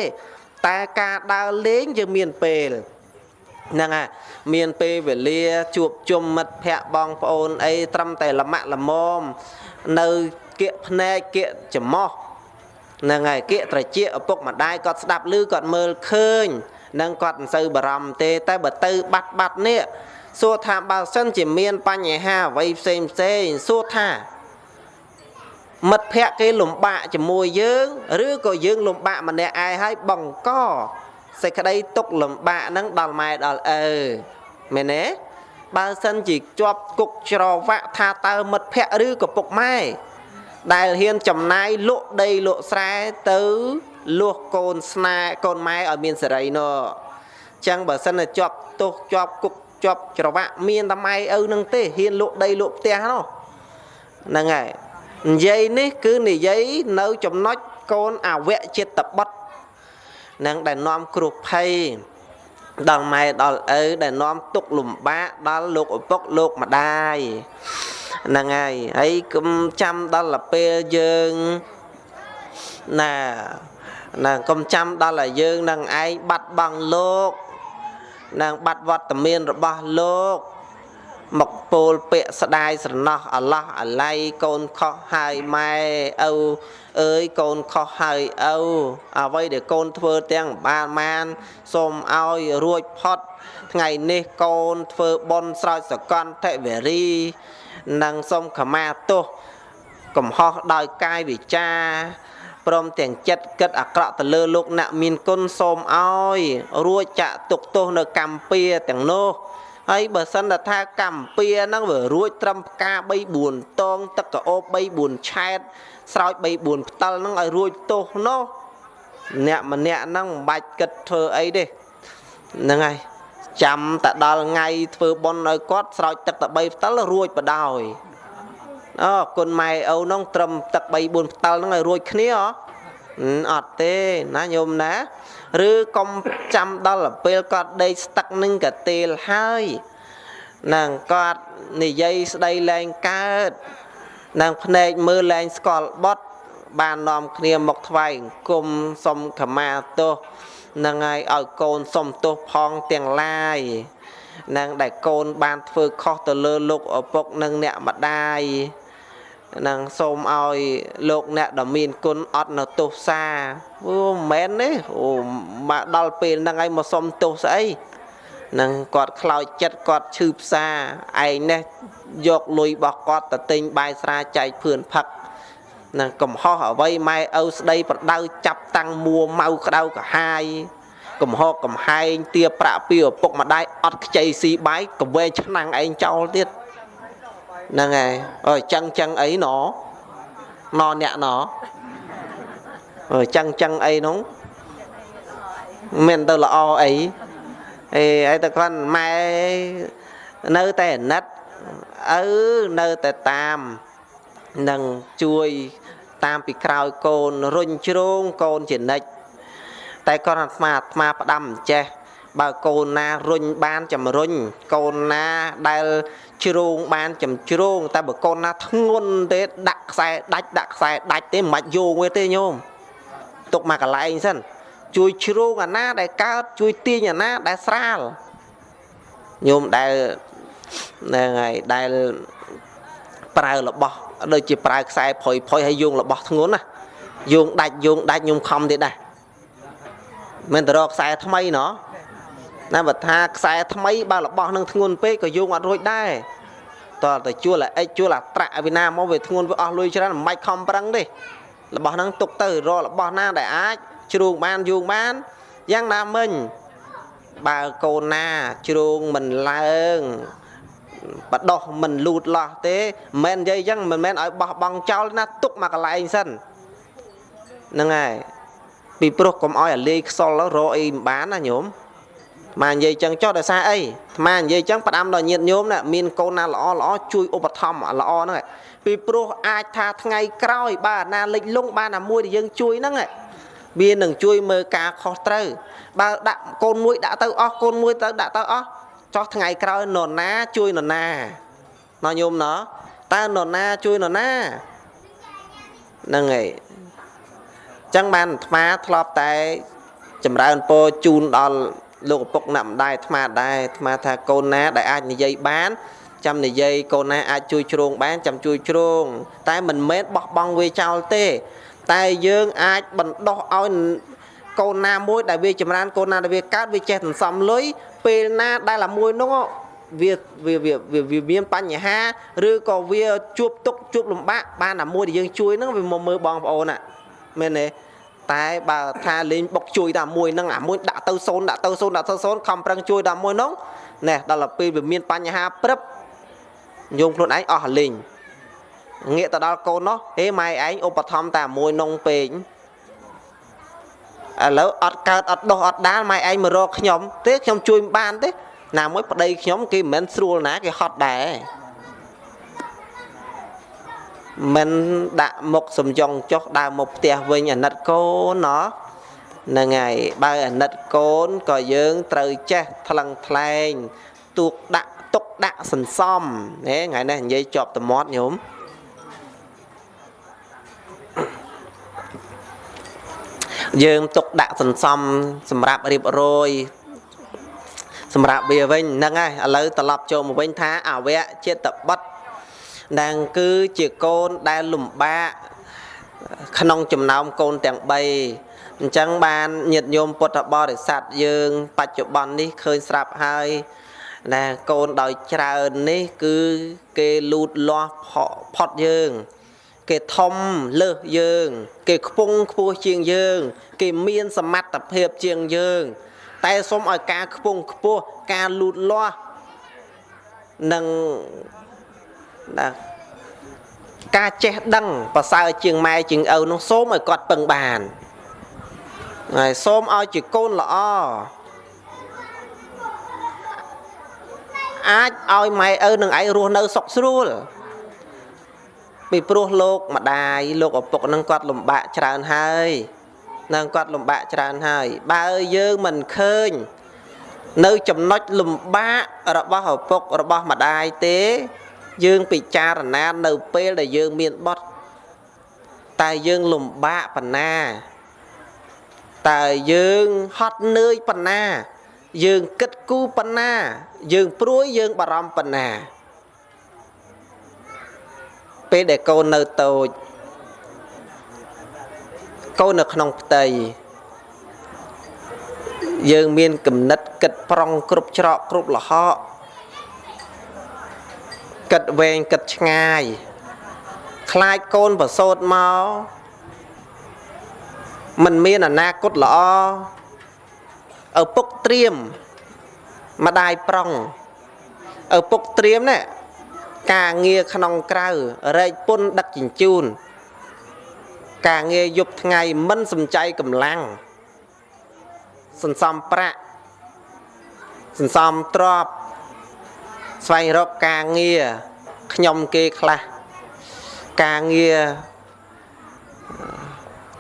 តែការដើរលេងយើងមានពេលហ្នឹងហើយមានពេលវេលាជួបជុំមិត្តភ័ក្តិបងប្អូនអីត្រឹមតែលមាក់លមមនៅគៀកភ្នែកគៀកច្រមុះហ្នឹងហើយគៀកត្រជាឪពុកម្ដាយគាត់ស្ដាប់ឮគាត់មើលឃើញ នឹងគាត់មិនសូវបារម្ភទេ តែបើទៅបាត់បាត់នេះសួរថាបើសិនជាមានបញ្ហាអ្វីផ្សេងផ្សេងសួរថាមិត្តភ័ក្តិគេលំបាកជាមួយយើង ឬក៏យើងលំបាកម្នាក់ឯងហើយបង្កសេចក្តីទុកលំបាកហ្នឹងដល់ម៉ែដល់ឪមែនទេបើសិនជាជាប់គុកច្រវាក់ថាតើមិត្តភ័ក្តិឬក៏ពុកម៉ែដែលហ៊ានចំណាយលក់ដីលក់ស្រែទៅ លួសកូនស្នេហ៍កូនម៉ែឲ្យមានសេរីនោះចឹងបើសិនតែជាប់ទោសជាប់គុកជាប់ច្រវាក់មានតែម៉ែឪនឹងទេហ៊ានលក់ដីលក់ផ្ទះនោះហ្នឹងហើយនិយាយនេះគឺនិយាយនៅចំណុចកូនអវៈចិត្តបុត្រនឹងដែលនាំគ្រោះភ័យដល់ម៉ែដល់ឪដែលនាំទុកលំបាកដល់លោកឪពុកលោកម្ដាយហ្នឹងហើយហើយកុំចាំដល់ពេលយើងណា ណាកុំចាំដល់ឲ្យយើងនឹងឯងបាត់បង់លោកនឹងបាត់វត្តមានរបស់លោកមកពោលពាក្យស្ដាយស្រណោះអាឡោះអាល័យកូនខុសហើយម៉ែឪអើយកូនខុសហើយឪអ្វីដែលកូនធ្វើទាំងបានបានសូមឲ្យរួចផុត ថ្ងៃនេះកូនធ្វើបុណ្យស្រោចសកន្តិវរីនិងសូមខមាទោសកំហុសដោយកាយវិចា ព្រមទាំងចិត្តគិតអាក្រក់ទៅលើលោកអ្នកមានគុណសូមឲ្យរួចចាក់ទុកទោសនៅកម្ពីទាំងនោះហើយបើសិនថាកម្ពីហ្នឹងវារួចត្រឹមផ្កា3 4តងទឹកកោប3 4ឆែតស្រោច3 4ផ្តិលហ្នឹងឲ្យរួចទោសនោះអ្នកម្នាក់ហ្នឹងមិនបាច់គិតធ្វើអីទេហ្នឹងហើយចាំតែដល់ថ្ងៃធ្វើបុណ្យឲ្យគាត់ស្រោចទឹកតែ3ផ្តិលរួចបដោយ អូគុណម៉ែឪនោះត្រឹមទឹក3 4ផ្តិលហ្នឹងឲ្យរួចគ្នាហ៎អត់ទេណាញោមណាឬកុំចាំដល់ពេលគាត់ដេកស្ទឹកនឹងកតេលហើយនឹងគាត់និយាយស្ដីលែងកើតនឹងភ្នែកមើលលែងស្គាល់បត់បាននាំគ្នាមកថ្វាយអង្គមសុំខមាទោសនឹងហើយឲ្យកូនសុំទោសផងទាំងឡាយនឹងដែលកូនបានធ្វើខុសទៅលើលោកឪពុកនិងអ្នកម្ដាយ នឹងសូមឲ្យលោកអ្នកដ៏មានគុណអត់នៅទោសសាអូមិនមែនទេអូមកដល់ពេលហ្នឹងហើយមកសុំទោសស្អីនឹងគាត់ខ្លោចចិត្តគាត់ឈឺផ្សាឯងនេះយកលុយរបស់គាត់ទៅទិញបាយស្រាចែកភឿនផឹកនឹងកំហុសអ្វីម៉ែឪស្ដីប្រដៅចាប់តាំងមួម៉ៅក្តៅកាហាយកំហកកំហែងទាប្រាក់ពីឪពុកម្ដាយអត់ខ្ចីស៊ីបាយកវែងឆ្នាំងឯងចោលទៀត ហ្នឹងហើយអើចឹងចឹងអីណណអ្នកណអឺចឹងចឹងអីនោះមិនទៅល្អអីអេហើយតែគាត់ម៉ែនៅតែអាណិតឪនៅតែតាមនឹងជួយតាមពីក្រោយកូនរុញជ្រងកូនជានិច្ចតែគាត់អាត្មាអាត្មាផ្ដាំអញ្ចេះ បើកូនណារុញបានចំរុញកូនណាដែលជ្រងបានចំជ្រងតែបើកូនណាធ្ងន់ទេដាក់ខ្សែដាច់ដាក់ខ្សែដាច់ទេមិនបាច់យោងវាទេញោមទុកមកកន្លែងសិនជួយជ្រងអាណាដែលកើតជួយទាញអាណាដែលស្រាលញោមដែលហ្នឹងហើយដែលប្រើរបស់ដូចជាប្រើខ្សែផុយផុយហើយយោងរបស់ធ្ងន់ណាយោងដាច់យោងដាច់ញោមខំទៀតដែរមិនទៅរកខ្សែថ្មីណោះ ណាបើថាខ្សែថ្មីបើរបស់នឹងធ្ងន់ពេកក៏យោងអត់រួចដែរតើទៅជួលអិចជួលអាត្រាក់ឲ្យវិណាមកវាធ្ងន់វាអស់លុយច្រើនមិនបាច់ខំប្រឹងទេរបស់ហ្នឹងទុកទៅរករបស់ណាដែលអាចជ្រួងបានយោងបានយ៉ាងណាមិញបើកូនណាជ្រួងមិនឡើងបដោះមិនលូតលាស់ទេមិនមែននិយាយអញ្ចឹងមិនមែនឲ្យបោះបង់ចោលណាទុកមកកន្លែងសិនហ្នឹងហើយពីព្រោះកុំឲ្យអាលេខ្សលរកអីមិនបានណាញោម ម៉ានិយាយចឹងចុះដោយសារអីម៉ានិយាយចឹងផ្ដាំដល់ញាតញោមណាមានកូនណាល្អល្អជួយឧបត្ថម្ភល្អហ្នឹងពីព្រោះអាចថាថ្ងៃក្រោយបើណាលិចលង់បានអាមួយដែលយើងជួយហ្នឹងវានឹងជួយមើលការខុសត្រូវបើដាក់កូនមួយដាក់ទៅអស់កូនមួយទៅដាក់ទៅអស់ចោះថ្ងៃក្រោយនរណាជួយនរណាណោះញោមណោះតើនរណាជួយនរណាហ្នឹងហើយចឹងបានអាត្មាធ្លាប់តែចម្រើនពរជូនដល់ លោកឪពុកអ្នកម្ដាយអាត្មាដែរអាត្មាថាកូនណាដែលអាចនិយាយបានចាំនិយាយកូនណាអាចជួយជ្រងបានចាំជួយជ្រង តែមិនមែនបោះបង់វាចោលទេ តែយើងអាចបណ្ដោះឲ្យកូនណាមួយដែលវាចម្រើនកូនណាដែលវាកើតវាចេះសន្សំលុយពេលណាដែលអាមួយនោះវាវាវាវាមានបញ្ហាឬក៏វាជួបទុកជួបលំបាកបានអាមួយដែលយើងជួយហ្នឹងវាមកមើលបងប្អូនណាមែនទេ តែបើថាលេងបុកជួយតែមួយហ្នឹងអាមួយដាក់ទៅសូនដាក់ទៅសូនដាក់ទៅសូនខំប្រឹងជួយតែមួយហ្នឹងណែដល់ទៅពេលវាមានបញ្ហាព្រឹបយងខ្លួនឯងអស់លេងងាកទៅដល់កូននោះហេម៉ែឯងឧបត្ថម្ភតែមួយនងពេកឥឡូវអត់កើតអត់ដោះអត់ដាលម៉ែឯងមករកខ្ញុំទេខ្ញុំជួយមិនបានទេណាមួយប្តីខ្ញុំគេមិនមែនស្រួលណាគេហត់ដែរ មិនដាក់មុខសំយ៉ងចុះដើរមកផ្ទះវិញអាណិតកូនណោះហ្នឹងហើយបើអាណិតកូនក៏យើងត្រូវចេះថ្លឹងថ្លែងទូកដាក់ទុកដាក់សន្សំណែថ្ងៃនេះនិយាយជាប់តមាត់ញោមយើងទុកដាក់សន្សំសម្រាប់រៀបរយសម្រាប់វាវិញហ្នឹងហើយឥឡូវត្រឡប់ចូលមកវិញថាអវៈចិត្តបុត្រ ដែលគឺជាកូនដែលលំបាកក្នុងចំណោមកូនទាំង3អញ្ចឹងបានញាតិញោមពុទ្ធបរិស័ទយើង បច្ចុប្បន្ននេះឃើញស្រាប់ហើយណាកូនដោយច្រើននេះ គឺគេលូតលាស់ផុតយើង គេធំលើសយើង គេខ្ពង់ខ្ពស់ជាងយើង គេមានសមត្ថភាពជាងយើង តែសូមឲ្យការខ្ពង់ខ្ពស់ការលូតលាស់និង ណាការចេះដឹងប្រសើរជាងម៉ែជាងឪនោះសូមឲ្យគាត់ពឹងបានហើយសូមឲ្យជាកូនល្អអាចឲ្យម៉ែឪនឹងឯងរស់នៅសុខស្រួលពីព្រោះលោកម្ដាយលោកឪពុកនឹងគាត់លំបាកច្រើនហើយនឹងគាត់លំបាកច្រើនហើយ បើយើងមិនឃើញ នៅចំណុចលំបាករបស់ឪពុករបស់ម្ដាយទេ យើងពិចារណានៅពេលដែលយើងមានបុត្រតែយើងលំបាកប៉ុណ្ណាតើយើងហត់នឿយប៉ុណ្ណា យើងគិតគូរប៉ុណ្ណា យើងព្រួយយើងបារម្ភប៉ុណ្ណា ពេលដែលកូននៅតូចកូននៅក្នុងផ្ទៃយើងមានគំនិតគិតប្រុងគ្រប់ច្រកគ្រប់លហក គិតវែងគិតឆ្ងាយខ្លាចកូនប្រសូតមកมันមានអនាគតល្អឪពុកត្រៀមម្ដាយប្រុងឪពុកត្រៀមណែការងារក្នុងក្រៅរែកពុនដឹកជញ្ជូន ការងារយប់ថ្ងៃមិនសំចៃកម្លាំងសន្សំប្រាក់សន្សំទ្រព្យ ស្វែងរកការងារខ្ញុំគេខ្លះការងារ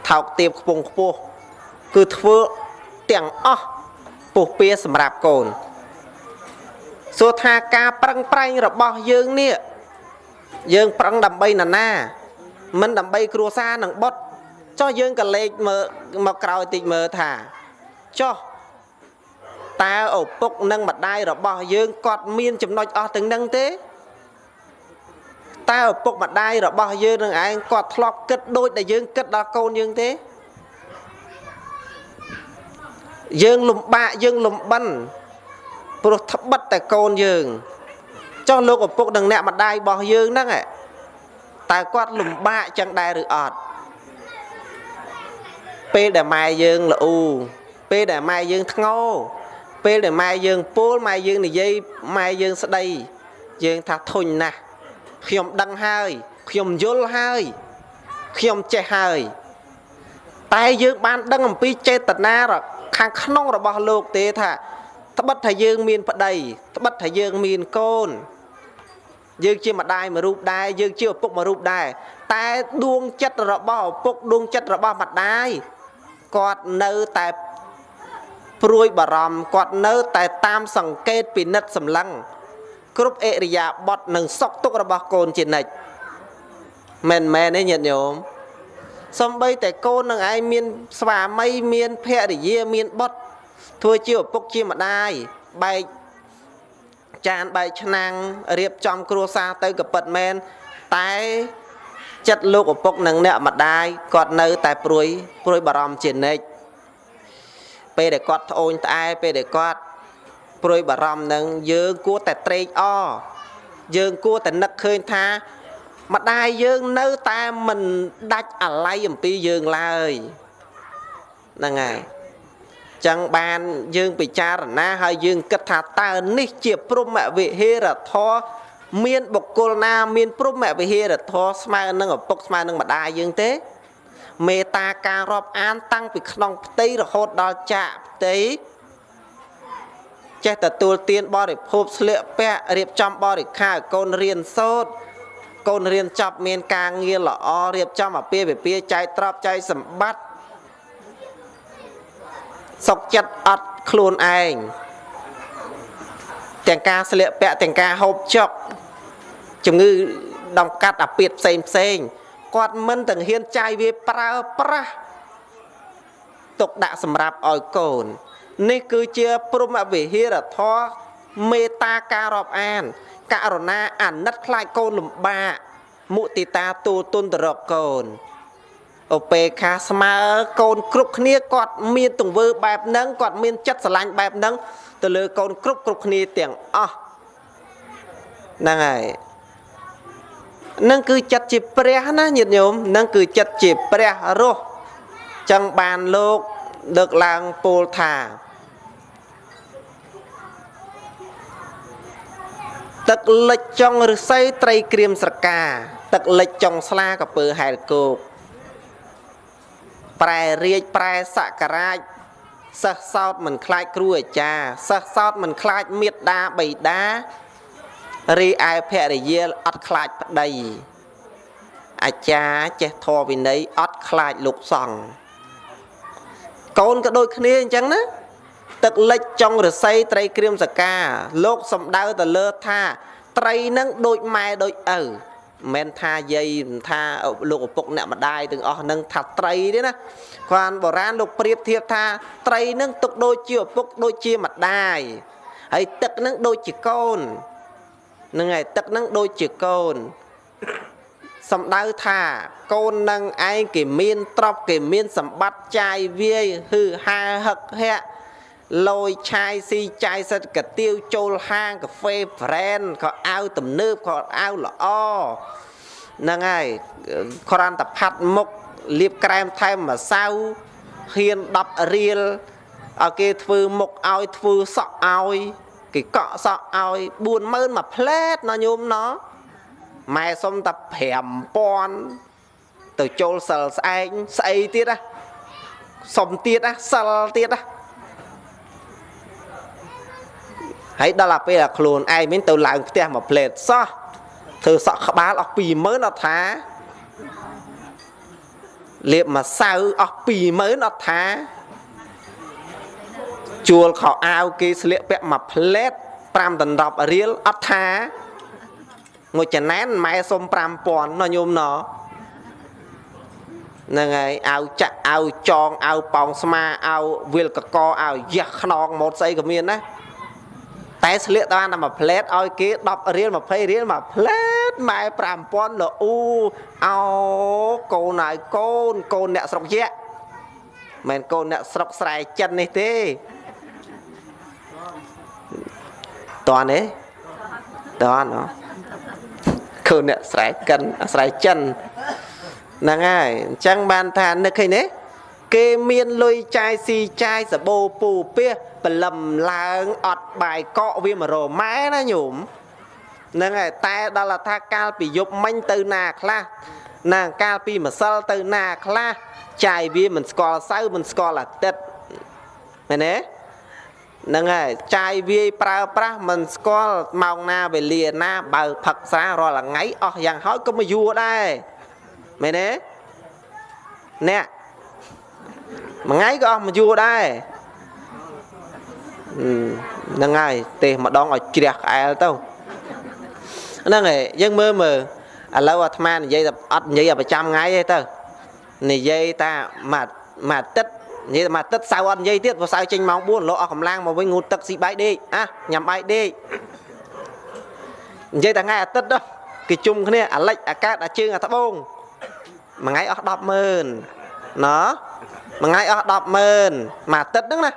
ថោកទាបខ្ពង់ខ្ពស់គឺធ្វើទាំងអស់ពុះពៀសម្រាប់កូនសួរថាការប្រឹងប្រែងរបស់យើងនេះយើងប្រឹងដើម្បីណានាមិនដើម្បីគ្រួសារនឹងបុតចុះយើងក៏លេចមើលមកក្រោយតិចមើលថាចុះ តើឪពុកនិងម្ដាយរបស់យើងគាត់មានចំណុចអស់ទាំងនឹងទេតើឪពុកម្ដាយរបស់យើងនឹងឯងគាត់ធ្លាប់គិតដូចដែលយើងគិតដល់កូនយើងទេយើងលំបាកយើងលំបិនព្រោះត្បិតតែកូនយើងចុះលោកឪពុកនិងអ្នកម្ដាយរបស់យើងហ្នឹងតើគាត់លំបាកចឹងដែរឬអត់ពេលដែលម៉ែយើងល្អូពេលដែលម៉ែយើងធ្ងោ ពេលដែលម៉ែយើងពោលម៉ែយើងនិយាយម៉ែយើងស្ដីយើងថាធុញណាស់ខ្ញុំដឹងហើយខ្ញុំយល់ហើយខ្ញុំចេះហើយតែយើងបានដឹងអំពីចេតនាខាងក្នុងរបស់លោកទេថាត្បិតថាយើងមានប្តីត្បិតថាយើងមានកូន យើងជាម្ដាយមួយរូបដែរយើងជាឪពុកមួយរូបដែរតែដួងចិត្តរបស់ឪពុកដួងចិត្តរបស់ម្ដាយគាត់នៅតែ ព្រួយបារម្ភគាត់នៅ តែតាមសង្កេតពិនិត្យសម្លឹងគ្រប់អេរិយាបថនិងសុខទុក្ខរបស់កូនជានិច្ចមែនមែនទេញាតិញោមសំបីតែកូននឹងឯងមានស្វាមីមានភរិយាមានបុត្រធ្វើជាឪពុកជាម្ដាយបែកចានបែកឆ្នាំងរៀបចំគ្រួសារទៅក៏ពិតមែនតែចិត្តលោកឪពុកនិងអ្នកម្ដាយគាត់នៅតែព្រួយព្រួយបារម្ភជានិច្ច ពេលដែលគាត់ត្អូញត្អែពេលដែលគាត់ព្រួយបារម្ភនឹងយើងគួរតែត្រេកអរយើងគួរតែនឹកឃើញថាម្ដាយយើងនៅតែមិនដាច់អាល័យអំពីយើងឡើយហ្នឹងហើយចឹងបានយើងពិចារណាហើយយើងគិតថាតើនេះជាព្រមវិហេរធរមានបុគ្គលណាមានព្រមវិហេរធរស្មើនឹងឪពុកស្មើនឹងម្ដាយយើងទេ មេត្តាការរាប់អាន តាំងពីក្នុងផ្ទៃរហូតដល់ចាកផ្ទៃចេះទទួលទានបរិភោគស្លៀកពាក់រៀបចំបរិខាឲ្យកូនរៀនសូត្រកូនរៀនចប់មានការងារល្អរៀបចំអាពាហ៍ពិពាហ៍ចែកទ្រព្យចែកសម្បត្តិសុខចិត្តអត់ខ្លួនឯងទាំងការស្លៀកពាក់ទាំងការហូបចុកជំងឺដំកាត់អាពាតផ្សេងផ្សេង គាត់មិនទាំងហ៊ានចាយវាប្រើប្រាស់ទុកដាក់សម្រាប់ឲ្យកូន នេះគឺជាព្រមវិហារធម៌មេត្តាការរាប់អាន ករណាអាណិតខ្លាចកូនលំបាកមុទិតាទូលទុនទៅរកកូនឧបេខាស្មើកូនគ្រប់គ្នាគាត់មានទង្វើបែបហ្នឹងគាត់មានចិត្តស្រឡាញ់បែបហ្នឹងទៅលើកូនគ្រប់គ្រប់គ្នាទាំងអស់ហ្នឹងហើយ នឹងគឺចិត្តជាព្រះណាញាតិញោមនឹងគឺចិត្តជាព្រះរស់ចឹងបានលោកលើកឡើងពោលថាទឹកលិចចុងឫស្សីត្រីក្រៀមស្រកា ទឹកលិចចុងស្លាកពើហែលគោកប្រែរាជប្រែសក្ការាជសិស្សសោតមិនខ្លាចគ្រូអាចារ្យសិស្សសោតមិនខ្លាចមេត្តាបៃតា រីឯភរិយាអត់ខ្លាចប្តីអាចារ្យចេះធម៌វិន័យអត់ខ្លាចលោកសង្ឃកូនក៏ដូចគ្នាអញ្ចឹងណាទឹកលិចចុងរស័យត្រីក្រៀមសកាលោកសំដៅទៅលើថាត្រីនឹងដូចម៉ែដូចឪមិនថាយាយមិនថាលោកឪពុកអ្នកម្ដាយទាំងអស់នឹងថាត្រីទេណាគាត់បុរាណលោកប្រៀបធៀបថាត្រីនឹងទុកដូចជាឪពុកដូចជាម្ដាយហើយទឹកនឹងដូចជាកូន នឹងហើយទឹកនឹងដូចជាកូនសំដៅថាកូននឹងឯងគេមានទ្រព្យគេមានសម្បត្តិចាយវាយហឺហាហឹកហាក់លយឆាយស៊ីចាយសិតកាទៀវចូលហាងកាហ្វេ brand ក៏អាវទំនើបក៏អាវល្អហ្នឹងហើយក្រាន់តែផាត់មុខលាបក្រែមថែមម្សៅហ៊ាន10រៀលឲ្យគេធ្វើមុខឲ្យធ្វើសក់ឲ្យ គេកក់សក់ឲ្យ40000មួយផ្លែតណោះញោមណោះម៉ែសុំតែ5000ទៅចូលសិលស្អែកស្អីទៀតណាសុំទៀតណាសិលទៀតណាហើយដល់តែពេលឲ្យខ្លួនឯងមានទៅឡើងផ្ទះមួយផ្លេតសោះធ្វើសក់ក្បាលអស់20000អត់ថាលាបម្សៅអស់20000អត់ថា ជួលខោអាវគេស្លៀកពាក់មួយផ្លេត5ដណ្ដប់រៀលអត់ថាមួយចំណែនម៉ែសុំ5000ណញោមណហ្នឹងហើយអាវចាក់អាវចងអាវប៉ោងស្មាអាវវិលកកអាវយ៉ាស់ខ្នងម៉ូតស្អីក៏មានណាតែស្លៀកបានតែមួយផ្លែតឲ្យគេ10រៀល20រៀលមួយផ្លែតម៉ែ5000លអ៊ូអោកូនហើយកូនកូនអ្នកស្រុកយៈមិនកូនអ្នកស្រុកស្រែចិននេះទេ តន់ទេតន់ហ៎កូនអ្នកស្រែកិនស្រែចិនហ្នឹងហើយអញ្ចឹងបានថានឹកឃើញទេគេមានលុយចាយស៊ីចាយសបោពូពះបលឹមឡើងអត់បាយកកវាមករម៉ែណាញោមហ្នឹងហើយតែដល់ថាកាលពីយប់មិញទៅណាខ្លះណាកាលពីម្សិលទៅណាខ្លះចាយវាមិនស្គាល់សៅមិនស្គាល់អាទិត្យមែនទេ ហ្នឹងហើយចាយវាយប្រើប្រាស់មិនស្គាល់ម៉ោងណាវេលាណាបើផឹកស្រារាល់ថ្ងៃអស់យ៉ាងហោចក៏មកយួរដែរមែនទេអ្នកមួយថ្ងៃក៏អស់មួយយួរដែរហ្នឹងហើយទេម្ដងឲ្យជ្រះក្អែលទៅហ្នឹងហើយយើងមើលមើលឥឡូវអាត្មានិយាយតែអត់និយាយប្រចាំថ្ងៃទេទៅនិយាយតាមួយមួយអាទិត្យ និយាយតែមួយអាទិត្យសៅអត់និយាយទៀតព្រោះសៅចេញម៉ោង4លោកអស់កម្លាំងមកវិញងូតទឹកស៊ីបាយដេកអាញ៉ាំបាយដេកនិយាយតែថ្ងៃអាទិត្យដល់គេជុំគ្នាអាលិចអាកាតអាជើងអាត្បូងមួយថ្ងៃអស់100000ណមួយថ្ងៃអស់100000មួយអាទិត្យហ្នឹងណា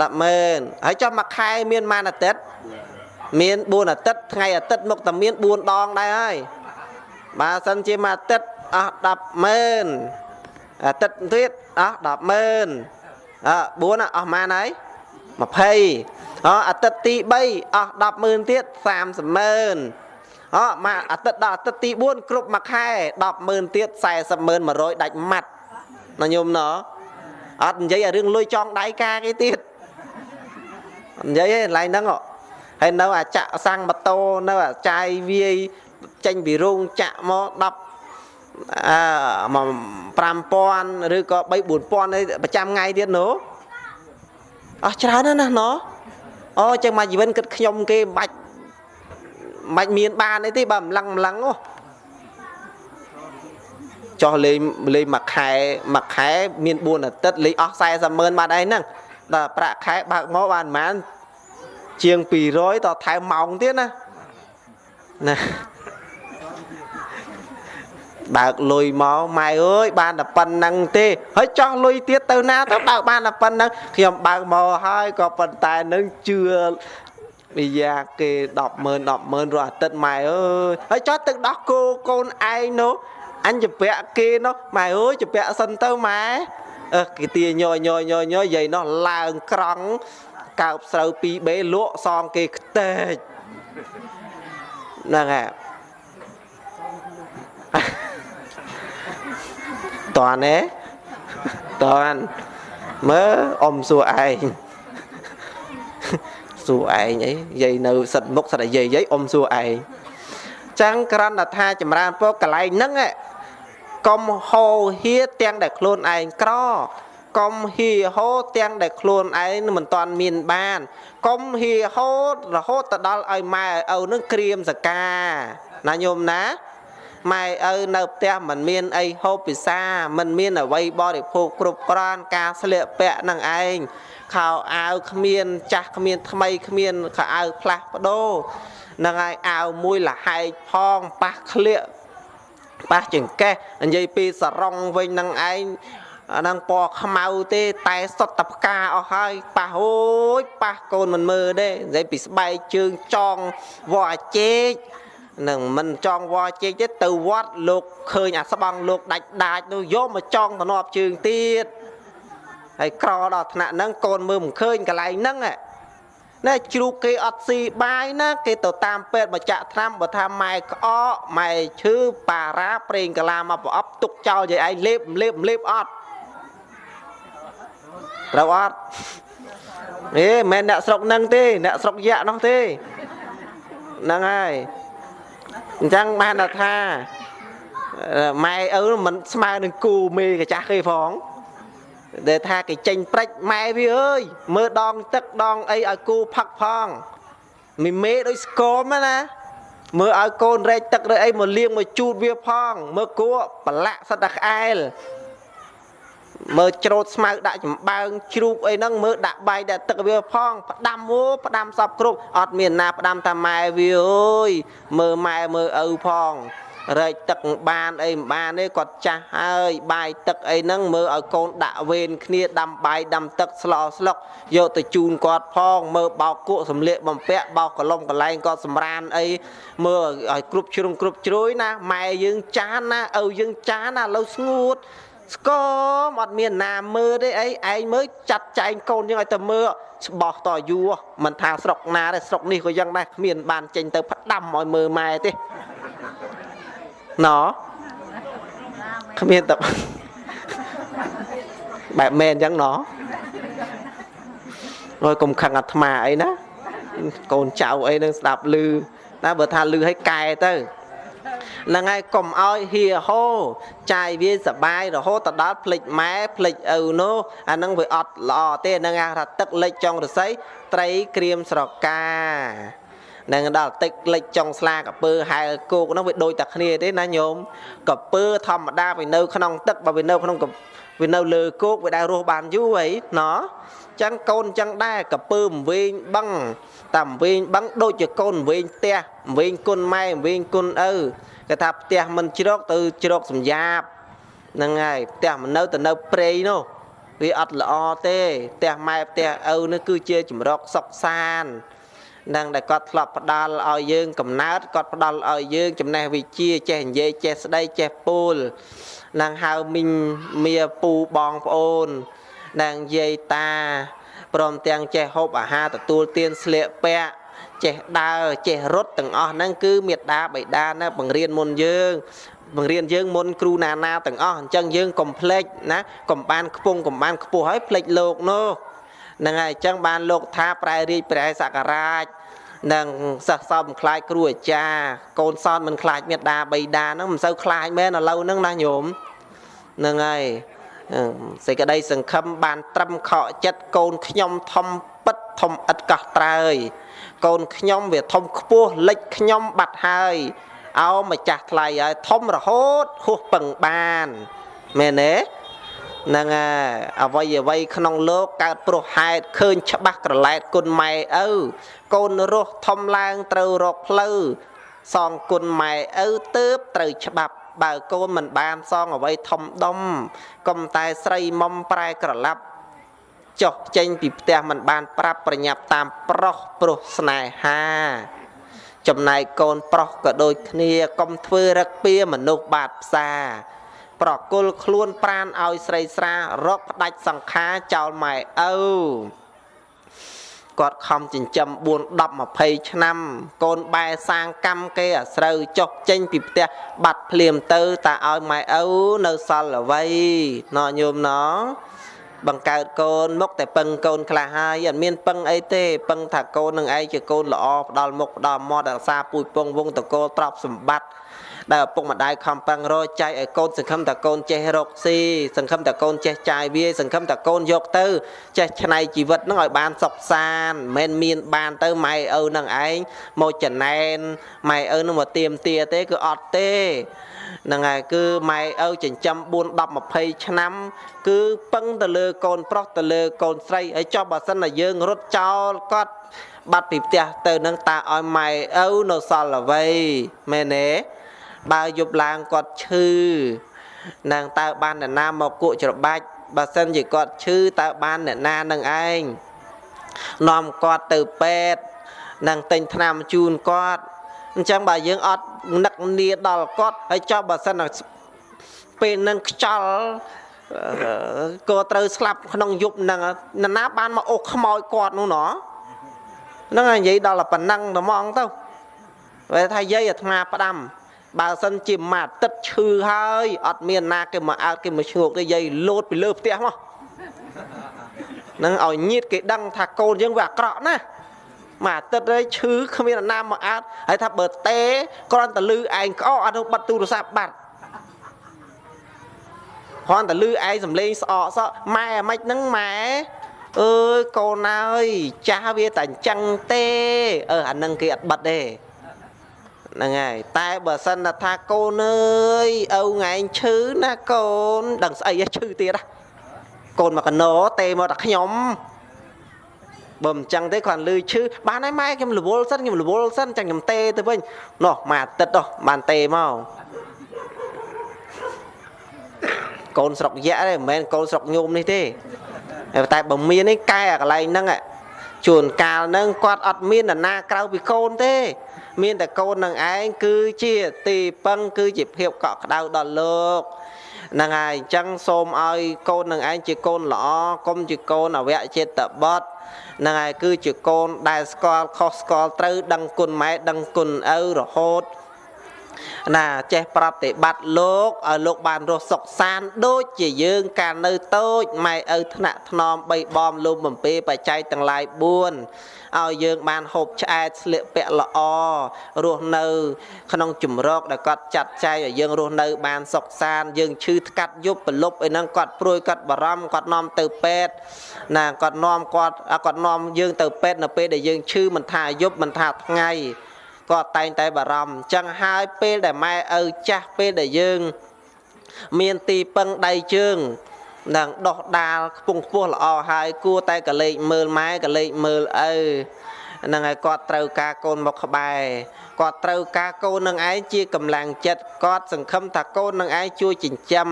100000ហើយចុះមួយខែមានប៉ុន្មានអាទិត្យមាន4អាទិត្យថ្ងៃអាទិត្យមកតែមាន4ដងដែរហើយបើសិនជាមួយអាទិត្យអស់100000អា ទិត្យទៀតអស់100000អ4អស់ប៉ុន្មានហើយ20អអាទិត្យទី3អស់100000ទៀត300,000អមកអាទិត្យដល់អាទិត្យទី4គ្រប់មួយខែ100000ទៀត40100ដាច់ម៉ាត់ណាញោមណអត់និយាយឲ្យរឿងលុយចង់ដៃកាគេទៀតនិយាយឯងឡើងហ្នឹងហើយនៅអាចាក់សាំងម៉ូតូនៅអាចាយវាយចេញពីរោងចាក់មក10អឺ 5000ឬក៏3 4000ប្រចាំថ្ងៃទៀតណូអស់ច្រើនណាស់ណូអូចឹងមកជីវិតគិតខ្ញុំគេមិនបាច់មិនបាច់មានបានអីទេបើម្លឹងម្លឹងអូចោះលេងលេងមួយខែមួយខែមាន4អាទិត្យលេងអស់40ម៉ឺនបាត់ហើយហ្នឹងដល់ប្រាក់ខែបើកមកបានប្រហែលជាង200តថែមម៉ោងទៀតណាណា បើកលុយមកម៉ែអើយបានតែប៉ុណ្ណឹងទេហើយចោះលុយទៀតទៅណាទៅបើកបានតែប៉ុណ្ណឹងខ្ញុំបើកមកហើយក៏ប៉ុន្តែនឹងជឿវិយាគេ100000 100000រស់អាទិត្យម៉ែអើយហើយចោះទឹកដោះគោកូនឯងនោះអញជពាក់គេនោះម៉ែអើយជពាក់សិនទៅម៉ែអើគេទាញយញយញយយាយនោះឡើងក្រង់កើបស្រូវ 2B លក់សងគេខ្ទេចហ្នឹងហើយ តើណែតើមើលអ៊ំសួរឯងសួរឯងអីយាយនៅសិតមុខសិតតែយាយយាយអ៊ំសួរឯងចឹងក្រណថាចម្រើនពកកន្លែងហ្នឹងកុំហោហៀទាំងដែលខ្លួនឯងក្រកុំហៀហោទាំងដែលខ្លួនឯងមិនតាន់មានបានកុំហៀហោរហូតទៅដល់ឲ្យម៉ែឪនឹងក្រៀមសកាណាញោមណា ម៉ែឪនៅផ្ទះមិនមានអីហូបពិសាមិនមានអ្វីបរិភោគគ្រប់គ្រាន់ការស្លៀកពាក់នឹងឯងខោអាវគ្មាន ចាស់គ្មាន ថ្មីគ្មានខោអាវផ្លាស់ប្ដូរនឹងហើយអាវមួយលហែកផងប៉ះក្លៀកប៉ះចង្កេះនិយាយពីសរងវិញនឹងឯងអាហ្នឹងពណ៌ខ្មៅទេតែសុទ្ធតែផ្កាអស់ហើយប៉ះអូយប៉ះកូនមិនមើលទេនិយាយពីស្បែកជើងចងវត្តអាចេក នឹងមិនចង់វល់ជែកទេទៅវត្តលោកឃើញអាស្បង់លោកដាច់ដាច់នោះយកមកចង់ទៅនប់ជើងទៀតហើយក្រដល់ថ្នាក់ហ្នឹងកូនមើលមិនឃើញកន្លែងហ្នឹងណែជ្រូកគេអត់ស៊ីបាយណាគេទៅតាមពេទ្យមកចាក់ថ្នាំបើថាម៉ែក្អកម៉ែឈឺប៉ារ៉ាប្រេងកាឡាមកប្រអប់ទុកចោលយាយឯងលេបលេបលេបអត់ត្រូវអត់អេមិនមែនអ្នកស្រុកនឹងទេអ្នកស្រុកយៈនោះទេហ្នឹងហើយ អញ្ចឹងបានថាម៉ែឪមិនស្មើនឹងគូមេកាចាស់គេផងដែលថាគេចេញព្រិចម៉ែវាអើយមើលដងទឹកដងអីឲ្យគូផឹកផងមីមេដូចស្គមណាមើលឲ្យកូនរែកទឹករែកអីមកលៀងមកជូតវាផងមើលគួប្រឡាក់សិតតែក្អែល មើលច្រូតស្មៅដាក់ចំបើងជ្រូកអីហ្នឹងមើលដាក់បាយដាក់ទឹកវាផងផ្ដាំអូផ្ដាំសពគ្រប់អត់មានណាផ្ដាំតាម៉ែវាអើយមើលម៉ែមើលឪផងរែកទឹកបានអីមិនបានទេគាត់ចាស់ហើយបាយទឹកអីហ្នឹងមើលឲ្យកូនដាក់វេនគ្នាដាំបាយដាំទឹកស្លោស្លុកយកទៅជូនគាត់ផងមើលបោកគក់សំលៀកបំពាក់បោកកលុំកលែងគាត់សម្រានអីមើលឲ្យគ្រប់ជ្រុងគ្រប់ជ្រោយណាម៉ែយើងចានណាឪយើងចានណាលើស្ងួត ស្គមអត់មានណាមើលទេអីឯងមើលចាត់ចែងកូនយើងឲ្យទៅមើលស្បោះតយូរមិនថាស្រុកណាទេស្រុកនេះក៏យ៉ាងដែរគ្មានបានចេញទៅផ្ដាំឲ្យមើលម៉ែទេណគ្មានតែបែបមែនអញ្ចឹងណអើយកុំខឹងអាត្មាអីណាកូនចៅអីនឹងស្ដាប់ឮណាបើថាឮឲ្យកែទៅ ហ្នឹងហើយកុំឲ្យហៀហោចាយវាសបាយរហូតទៅដល់ភ្លេចម៉ែភ្លេចឪនោះអាហ្នឹងវាអត់ល្អទេហ្នឹងគេថាទឹកលិចចុងរស័យត្រីក្រៀមស្រកានឹងដល់តិចលិចចុងស្លាកពើហែលគោកនោះវាដូចតែគ្នាទេណាញោមកពើធម្មតាវានៅក្នុងទឹកបើវានៅក្នុងវានៅលើគោកវាដែលរស់បានយូរអីណោះចឹងកូនចឹងដែរកពើមវិញបឹងតាមវិញបឹងដូចជាកូនវិញផ្ទះវិញគុណម៉ែវិញគុណឪ គេថាផ្ទះមិនជ្រកទៅជ្រកសំយ៉ាបហ្នឹងហើយផ្ទះមិននៅទៅនៅព្រៃនោះវាអត់ល្អទេផ្ទះម៉ែផ្ទះឪនេះគឺជាចម្រកសុខសាន្តនឹងដែលគាត់ធ្លាប់ផ្ដល់ឲ្យយើងកំណើតគាត់ផ្ដល់ឲ្យយើងចំណេះវិជ្ជាចេះនិយាយចេះស្ដីចេះពូលនឹងហៅមីងមៀពូបងប្អូននឹងយាយតាព្រមទាំងចេះហូបអាហារទទួលទានស្លៀកពាក់ ចេះដើរចេះរត់ទាំងអស់ហ្នឹងគឺមេត្តាបិតាណាបង្រៀនមុនយើងបង្រៀនយើងមុនគ្រូណាណាទាំងអស់អញ្ចឹងយើងកុំភ្លេចណាកុំបានខ្ពងកុំបានខ្ពស់ហើយភ្លេចលោកនោះហ្នឹងហើយអញ្ចឹងបានលោកថាប្រែរាជប្រែសក្ការាជនឹងសិស្សសោតមិនខ្លាចគ្រូអាចារ្យកូនសោតមិនខ្លាចមេដាបៃតាហ្នឹងមិនសូវខ្លាចមែនឥឡូវហ្នឹងណាញោមហ្នឹងហើយសេចក្តីសង្ឃឹមបានត្រឹមខកចិត្តកូនខ្ញុំធំពិតធំឥតកោះត្រើយ កូនខ្ញុំវាធំខ្ពស់លិចខ្ញុំបាត់ហើយអោម្ចាស់ថ្លៃហើយធំរហូតហួសពឹងបានមែនទេហ្នឹងហើយអវ័យអវ័យក្នុងលោកកើតព្រោះហេតុឃើញច្បាស់ក្រឡែតគុណម៉ែឪកូនរស់ធំឡើងត្រូវរកផ្លូវសងគុណម៉ែឪទៅត្រូវច្បាប់បើកូនមិនបានសងអ្វីធំដុំកុំតែស្រីមុំប្រែក្រឡាប់ ចុះចេញពីផ្ទះមិនបានប្រាប់ប្រញាប់តាមប្រុសប្រុសស្នេហា ចំណែកកូនប្រុសក៏ដូចគ្នាកុំធ្វើរឹកពៀមនុស្សបាតផ្សាប្រគល់ខ្លួនប្រានឲ្យស្រីស្រារកផ្ដាច់សង្ខារចោលម៉ែឪគាត់ខំចិញ្ចឹម4 10 20ឆ្នាំ កូនបែសាងកម្មគេអាស្រូវចុះចេញពីផ្ទះបាត់ភ្លាមទៅតាឲ្យម៉ែឪនៅសល់អ្វីណោះញោមណោះ បង្កើតកូនមុខតែពឹងកូនខ្លះហើយអត់មានពឹងអីទេពឹងថាកូននឹងឯងជាកូនល្អផ្ដាល់មុខផ្ដាល់មាត់រក្សាពូជពងវងតកោទ្រព្យសម្បត្តិដែលឪពុកម្ដាយខំប្រឹងរកចែកឲ្យកូនសង្ឃឹមតែកូនចេះរកស៊ីសង្ឃឹមតែកូនចេះចាយវាយសង្ឃឹមតែកូនយកទៅ ចេះឆ្នៃជីវិតនឹងឲ្យបានសុខសាន្តមិនមែនមានបានទៅម៉ែឪនឹងឯងមកចំណែនម៉ែឪនឹងមកទៀមទាទេគឺអត់ទេ ហ្នឹងហើយគឺម៉ែឪចិញ្ចឹម4 10 20ឆ្នាំ គឺពឹងទៅលើកូនប្រុសទៅលើកូនស្រីហើយចុះបើសិនតែយើងរត់ចោលគាត់បាត់ពីផ្ទះទៅនឹងតាឲ្យម៉ែឪនៅសល់អ្វីមែនទេបើយប់ឡើងគាត់ឈឺនឹងតើបានអ្នកណាមកគក់ច្របាច់បើសិនជាគាត់ឈឺតើបានអ្នកណានឹងឯងនាំគាត់ទៅពេទ្យនឹងទិញថ្នាំជូនគាត់ អញ្ចឹងបើយើងអត់នឹកនីដល់គាត់ហើយចុះបើសិនពេលនឹងខ្ចល់ក៏ត្រូវស្លាប់ក្នុងយប់ហ្នឹងនរណាបានមកអូសខ្មោចគាត់នោះណោះហ្នឹងហើយនិយាយដល់ប៉ុណ្ណឹងតែហ្មងទៅពេលថាយាយអាត្មាផ្ដាំបើសិនជាមួយអាទិត្យឈឺហើយអត់មានណាគេមកអើតគេមកឈ្ងោកទេយាយលោតពីលើផ្ទះមកនឹងឲ្យញាតគេដឹងថាកូនយើងវាអាក្រក់ណាស់ មួយអាទិត្យហើយឈឺគ្មានណាមកអើតហើយថាបើតេគ្រាន់តែលឺឯងក្អកអត់ទៅបិទទូរស័ព្ទបាត់គ្រាន់តែលឺឯងសំលេងស្អកសក់ម៉ែអាម៉េចហ្នឹងម៉ែអើយកូនអើយចាស់វាតែអញ្ចឹងទេអឺអានឹងគេអត់បិទទេហ្នឹងហើយតែបើសិនថាកូនអើយឪថ្ងៃឈឺណាកូនដឹងស្អីឈឺទៀតណាកូនមកកណោទេមកតែខ្ញុំ បើមិនចឹងទេគ្រាន់លឺឈឺបានហើយម៉ែខ្ញុំរវល់សិនខ្ញុំរវល់សិនចាំខ្ញុំទេទៅវិញនោះមួយអាទិត្យនោះបានទេមកកូនស្រុកយៈទេមិនមែនកូនស្រុកញោមនេះទេតែបើមាននេះកែអាកន្លែងហ្នឹងជួនកាលហ្នឹងគាត់អត់មាននរណាក្រៅពីកូនទេ មានតែកូននឹងឯងគឺជាទីពឹងគឺជាភាពកក់ក្ដៅដល់លោកហ្នឹងហើយអញ្ចឹងសូមឲ្យកូននឹងឯងជាកូនល្អកុំជាកូនអវៈចិត្តបត់ ហ្នឹងហើយគឺជាកូនដែលស្គាល់ខុសស្គាល់ត្រូវដឹងគុណម៉ែដឹងគុណឪរហូត ណាចេះប្រតិបត្តិលោកឲ្យលោកបានរស់សុខសាន្តដូចជាយើងកាលនៅតូចម៉ែឪថ្នាក់ថ្នមបីបំលុំបំពេបច្ច័យទាំងឡាយ4ឲ្យយើងបានហូបឆ្អែតស្លៀកពាក់ល្អរស់នៅ ក្នុងជំរកដែលគាត់ចាត់ចែងឲ្យយើងរស់នៅ បានសុខសាន្តយើងឈឺថ្កាត់យប់ប្រលប់អីហ្នឹងគាត់ព្រួយគាត់បារម្ភគាត់នាំទៅពេទ្យណាគាត់នាំគាត់គាត់នាំយើងទៅពេទ្យនៅពេលដែលយើងឈឺមិនថាយប់មិនថាថ្ងៃ គាត់តែងតែបារម្ភអញ្ចឹងហើយពេលដែលម៉ែឪចាស់ពេលដែលយើង មានទីពឹងដៃជើងនឹងដោះដាលខ្ពង់ខ្ពស់ល្អហើយគួរតែកលេចមើលម៉ែកលេចមើលឪនឹងហើយគាត់ត្រូវការកូនមកក្បែរគាត់ត្រូវការកូននឹងឯងជាកម្លាំងចិត្តគាត់សង្ឃឹមថាកូននឹងឯងជួយចិញ្ចឹម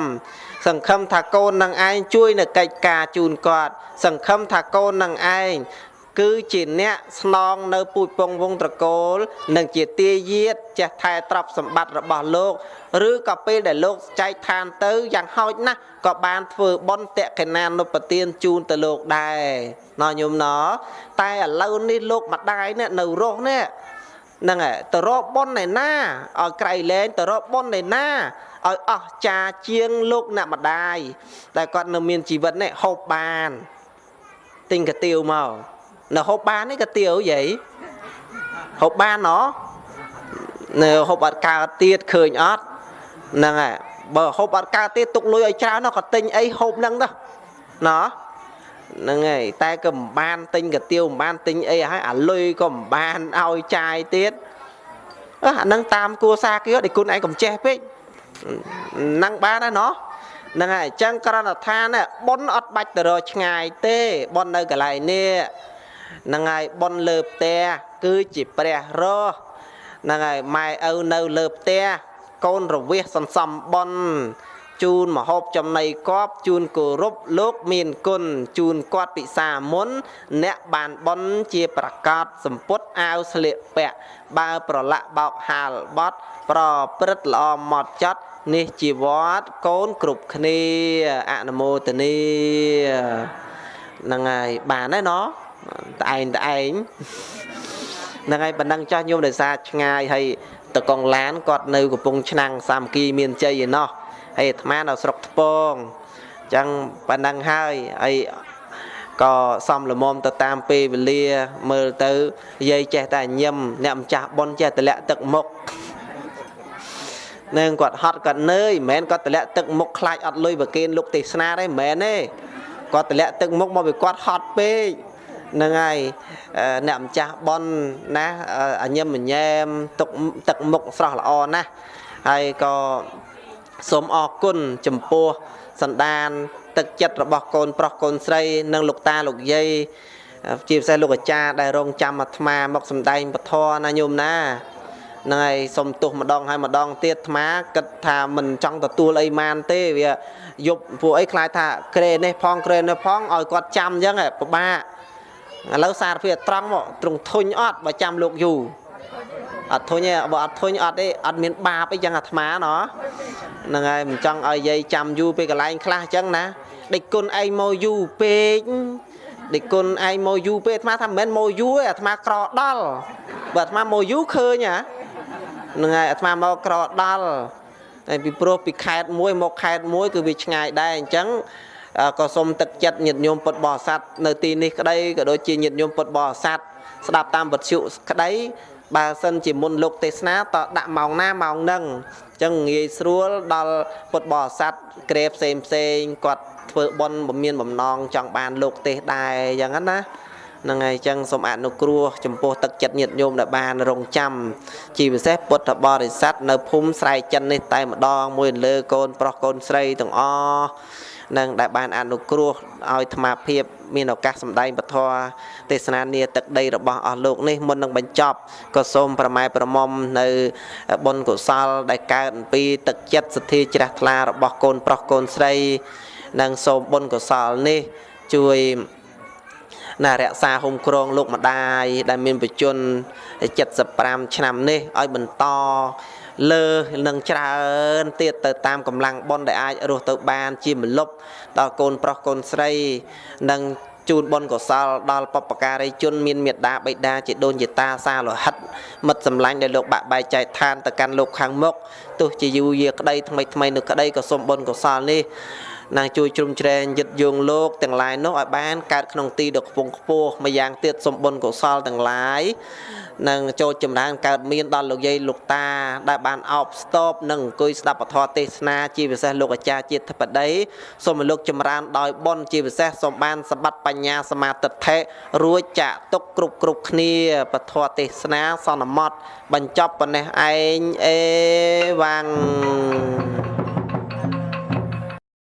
សង្ឃឹមថាកូននឹងឯងជួយនៅកិច្ចការជូនគាត់ សង្ឃឹមថាកូននឹងឯង គឺជាអ្នកស្នងនៅពូជពងវងត្រកូល និងជាទាយាទចេះថែទ្រព្យសម្បត្តិរបស់លោក ឬក៏ពេលដែលលោកចែកឋានទៅយ៉ាងហោចណាស់ក៏បានធ្វើបុណ្យតកេណានុបទានជូនទៅលោកដែរណោះញោមណោះតែឥឡូវនេះលោកម្ដាយនេះនៅរស់នេះហ្នឹងហើយទៅរកបុណ្យឯណាឲ្យក្រៃលែងទៅរកបុណ្យឯណាឲ្យអស់ចាជាងលោកអ្នកម្ដាយតែគាត់នៅមានជីវិតនេះហូបបានទិញកាទៀវមក នៅហូបបាននេះក៏ទៀវយាយហូបបានណនៅហូបអត់កើតទៀតឃើញអត់ហ្នឹងហើយបើហូបអត់កើតទៀតទុកលុយឲ្យច្រើនក៏ទិញអីហូបហ្នឹងទៅណហ្នឹងហើយតែក៏មិនបានទិញកាទៀវមិនបានទិញអីហើយអាលុយក៏មិនបានឲ្យចាយទៀតអាហ្នឹងតាមគួសារគេដូចគុណឯងកំចេះពេកហ្នឹងបានហើយណោះហ្នឹងហើយអញ្ចឹងក្រណដ្ឋានប៉ុនអត់បាច់ទៅរកឆ្ងាយទេប៉ុននៅកន្លែងនេះ ហ្នឹងហើយប៉ុនលើផ្ទះគឺជាព្រះរស់ហ្នឹងហើយម៉ែឪនៅលើផ្ទះកូនរវះសន្សំប៉ុនជូនមហូបចំណីកប់ជូនគោរពលោកមានគុណជូនគាត់ពិសាមុន អ្នកបានបន់ជាប្រកាសសម្ពុតអាវស្លៀកពាក់បើប្រឡាក់បោកហាលបត់ ប្រព្រឹត្តល្អម៉ត់ចត់នេះជាវត្តកូនគ្រប់គ្នាអនុមោទនីហ្នឹងហើយបានហើយណោះ ត្អែងត្អែងហ្នឹងហើយប៉ុណ្ណឹងចាស់ញោមដោយសារឆ្ងាយហើយតកងឡានគាត់នៅកំពង់ឆ្នាំងសាមគ្គីមានជ័យឯណោះហើយអាត្មានៅស្រុកថ្ពងអញ្ចឹងប៉ុណ្ណឹងហើយហើយក៏សំលមមទៅតាមពេលវេលាមើលទៅយាយចេះតែញឹមអ្នកម្ចាស់ប៉ុនចេះតែលាក់ទឹកមុខនឹងគាត់ហត់គាត់នឿយមិនមែនគាត់តម្លាក់ទឹកមុខខ្លាចអត់លុយប្រគេនលោកទេសនាទេមិនមែនទេគាត់តម្លាក់ទឹកមុខមកពីគាត់ហត់ពេក ហ្នឹងហើយអ្នកម្ចាស់ប៉ុនណាអញឹមញ៉ែមទុកទឹកមុខស្រស់ល្អណាស់ហើយក៏សូមអរគុណចំពោះសន្តាន ទឹកចិត្តរបស់កូនប្រុសកូនស្រី និងលោកតាលោកយាយជាពិសេសលោកអាចារ្យដែលរងចាំអាត្មាមកសំដែងពធណាញោមណាហ្នឹងហើយសុំទោសម្ដងហើយម្ដងទៀតអាត្មាគិតថាមិនចង់ទទួលអីម៉ានទេវាយប់ពួកអីខ្លាចថាក្រេនេះផងក្រេនេះផងឲ្យគាត់ចាំអញ្ចឹងពិបាក ឥឡូវសារភាពត្រង់មកត្រង់ធុញអត់បើចាំលោកយូរអត់ធុញទេបើអត់ធុញអត់ទេអត់មានបាបអីចឹងអាត្មាណហ្នឹងហើយមិនចង់ឲ្យយាយចាំយូរពេលកន្លែងខ្លះចឹងណាដេចគុណឯងមកយូរពេកដេគុណឯងមកយូរពេកអាត្មាថាមិនមែនមកយូរទេអាត្មាក្រដល់បើអាត្មាមកយូរឃើញហ៎ហ្នឹងហើយអាត្មាមកក្រដល់តែពីព្រោះពីខេត្តមួយមកខេត្តមួយគឺវាឆ្ងាយដែរអញ្ចឹង ក៏សូមទឹកចិត្តញាតិញោមពុទ្ធបរិស័ទនៅទីនេះក្តីក៏ដូចជាញាតិញោមពុទ្ធបរិស័ទស្ដាប់តាមវិទ្យុក្តីបើសិនជាមុនលោកទេសនាតដាក់ម៉ោងណាម៉ោងហ្នឹងអញ្ចឹងងាយស្រួលដល់ពុទ្ធបរិស័ទក្រេផ្សេងផ្សេងគាត់ធ្វើបន់បំមានបំណងចង់បានលោកទេសដែរអញ្ចឹងណាហ្នឹងហើយអញ្ចឹងសូមអនុគ្រោះចំពោះទឹកចិត្តញាតិញោមដែលបានរងចាំជាពិសេសពុទ្ធបរិស័ទនៅភូមិស្រែចិននេះតែម្ដងមួយលើកូនប្រុសកូនស្រីទាំងអស់ នឹងដែលបានអនុគ្រោះឲ្យអាត្មាភាពមានឱកាសសម្ដែងពធទេសនានាទឹកដីរបស់អស់លោកនេះមុននឹងបញ្ចប់ក៏សូមប្រម៉ែប្រមុំនៅបុណ្យកុសលដែលកើតអំពីទឹកចិត្តសទ្ធាជ្រះថ្លារបស់កូនប្រុសកូនស្រីនិងសូមបុណ្យកុសលនេះជួយណារក្សាហុំក្រងលោកម្ដាយដែលមានបជន75ឆ្នាំនេះឲ្យបន្ត លើនឹងច្រើនទៀតទៅតាមកម្លាំងបុណ្យដែលអាចរស់ទៅបានជាមលប់ដល់កូនប្រុសកូនស្រីនិងជូនបុណ្យកុសលដល់បពការីជនមានមេត្តាបិតាជាដូនជាតាសាលោហិតមិត្តសម្លាញ់ដែលលោកបាក់បែកចែកឋានទៅកាន់លោកខាងមុខទោះជាយូរយាក្តីថ្មីថ្មីនៅក្តីក៏សូមបុណ្យកុសលនេះនឹងជួយជ្រោមជ្រែងយឹតយងលោកទាំងឡាយនោះឲ្យបានកើតក្នុងទីដ៏ខ្ពង់ខ្ពស់ម្យ៉ាងទៀតសូមបុណ្យកុសលទាំងឡាយ នឹងចូលចម្រើនកើតមានដល់លោកយាយលោកតា ដែលបានអោបស្ទប់និងអង្គុយស្ដាប់ពធទេសនាជាពិសេសលោកអាចារ្យជាតិធិបតីសូមឲ្យលោកចម្រើនដោយបុណ្យជាពិសេសសូមបានសម្បត្តិបញ្ញាសមាទិដ្ឋិរួចចាក់ទុកគ្រប់គ្រប់គ្នាពធទេសនាសន្មត់បញ្ចប់ប៉ុណ្ណេះឯងអេវ៉ាំង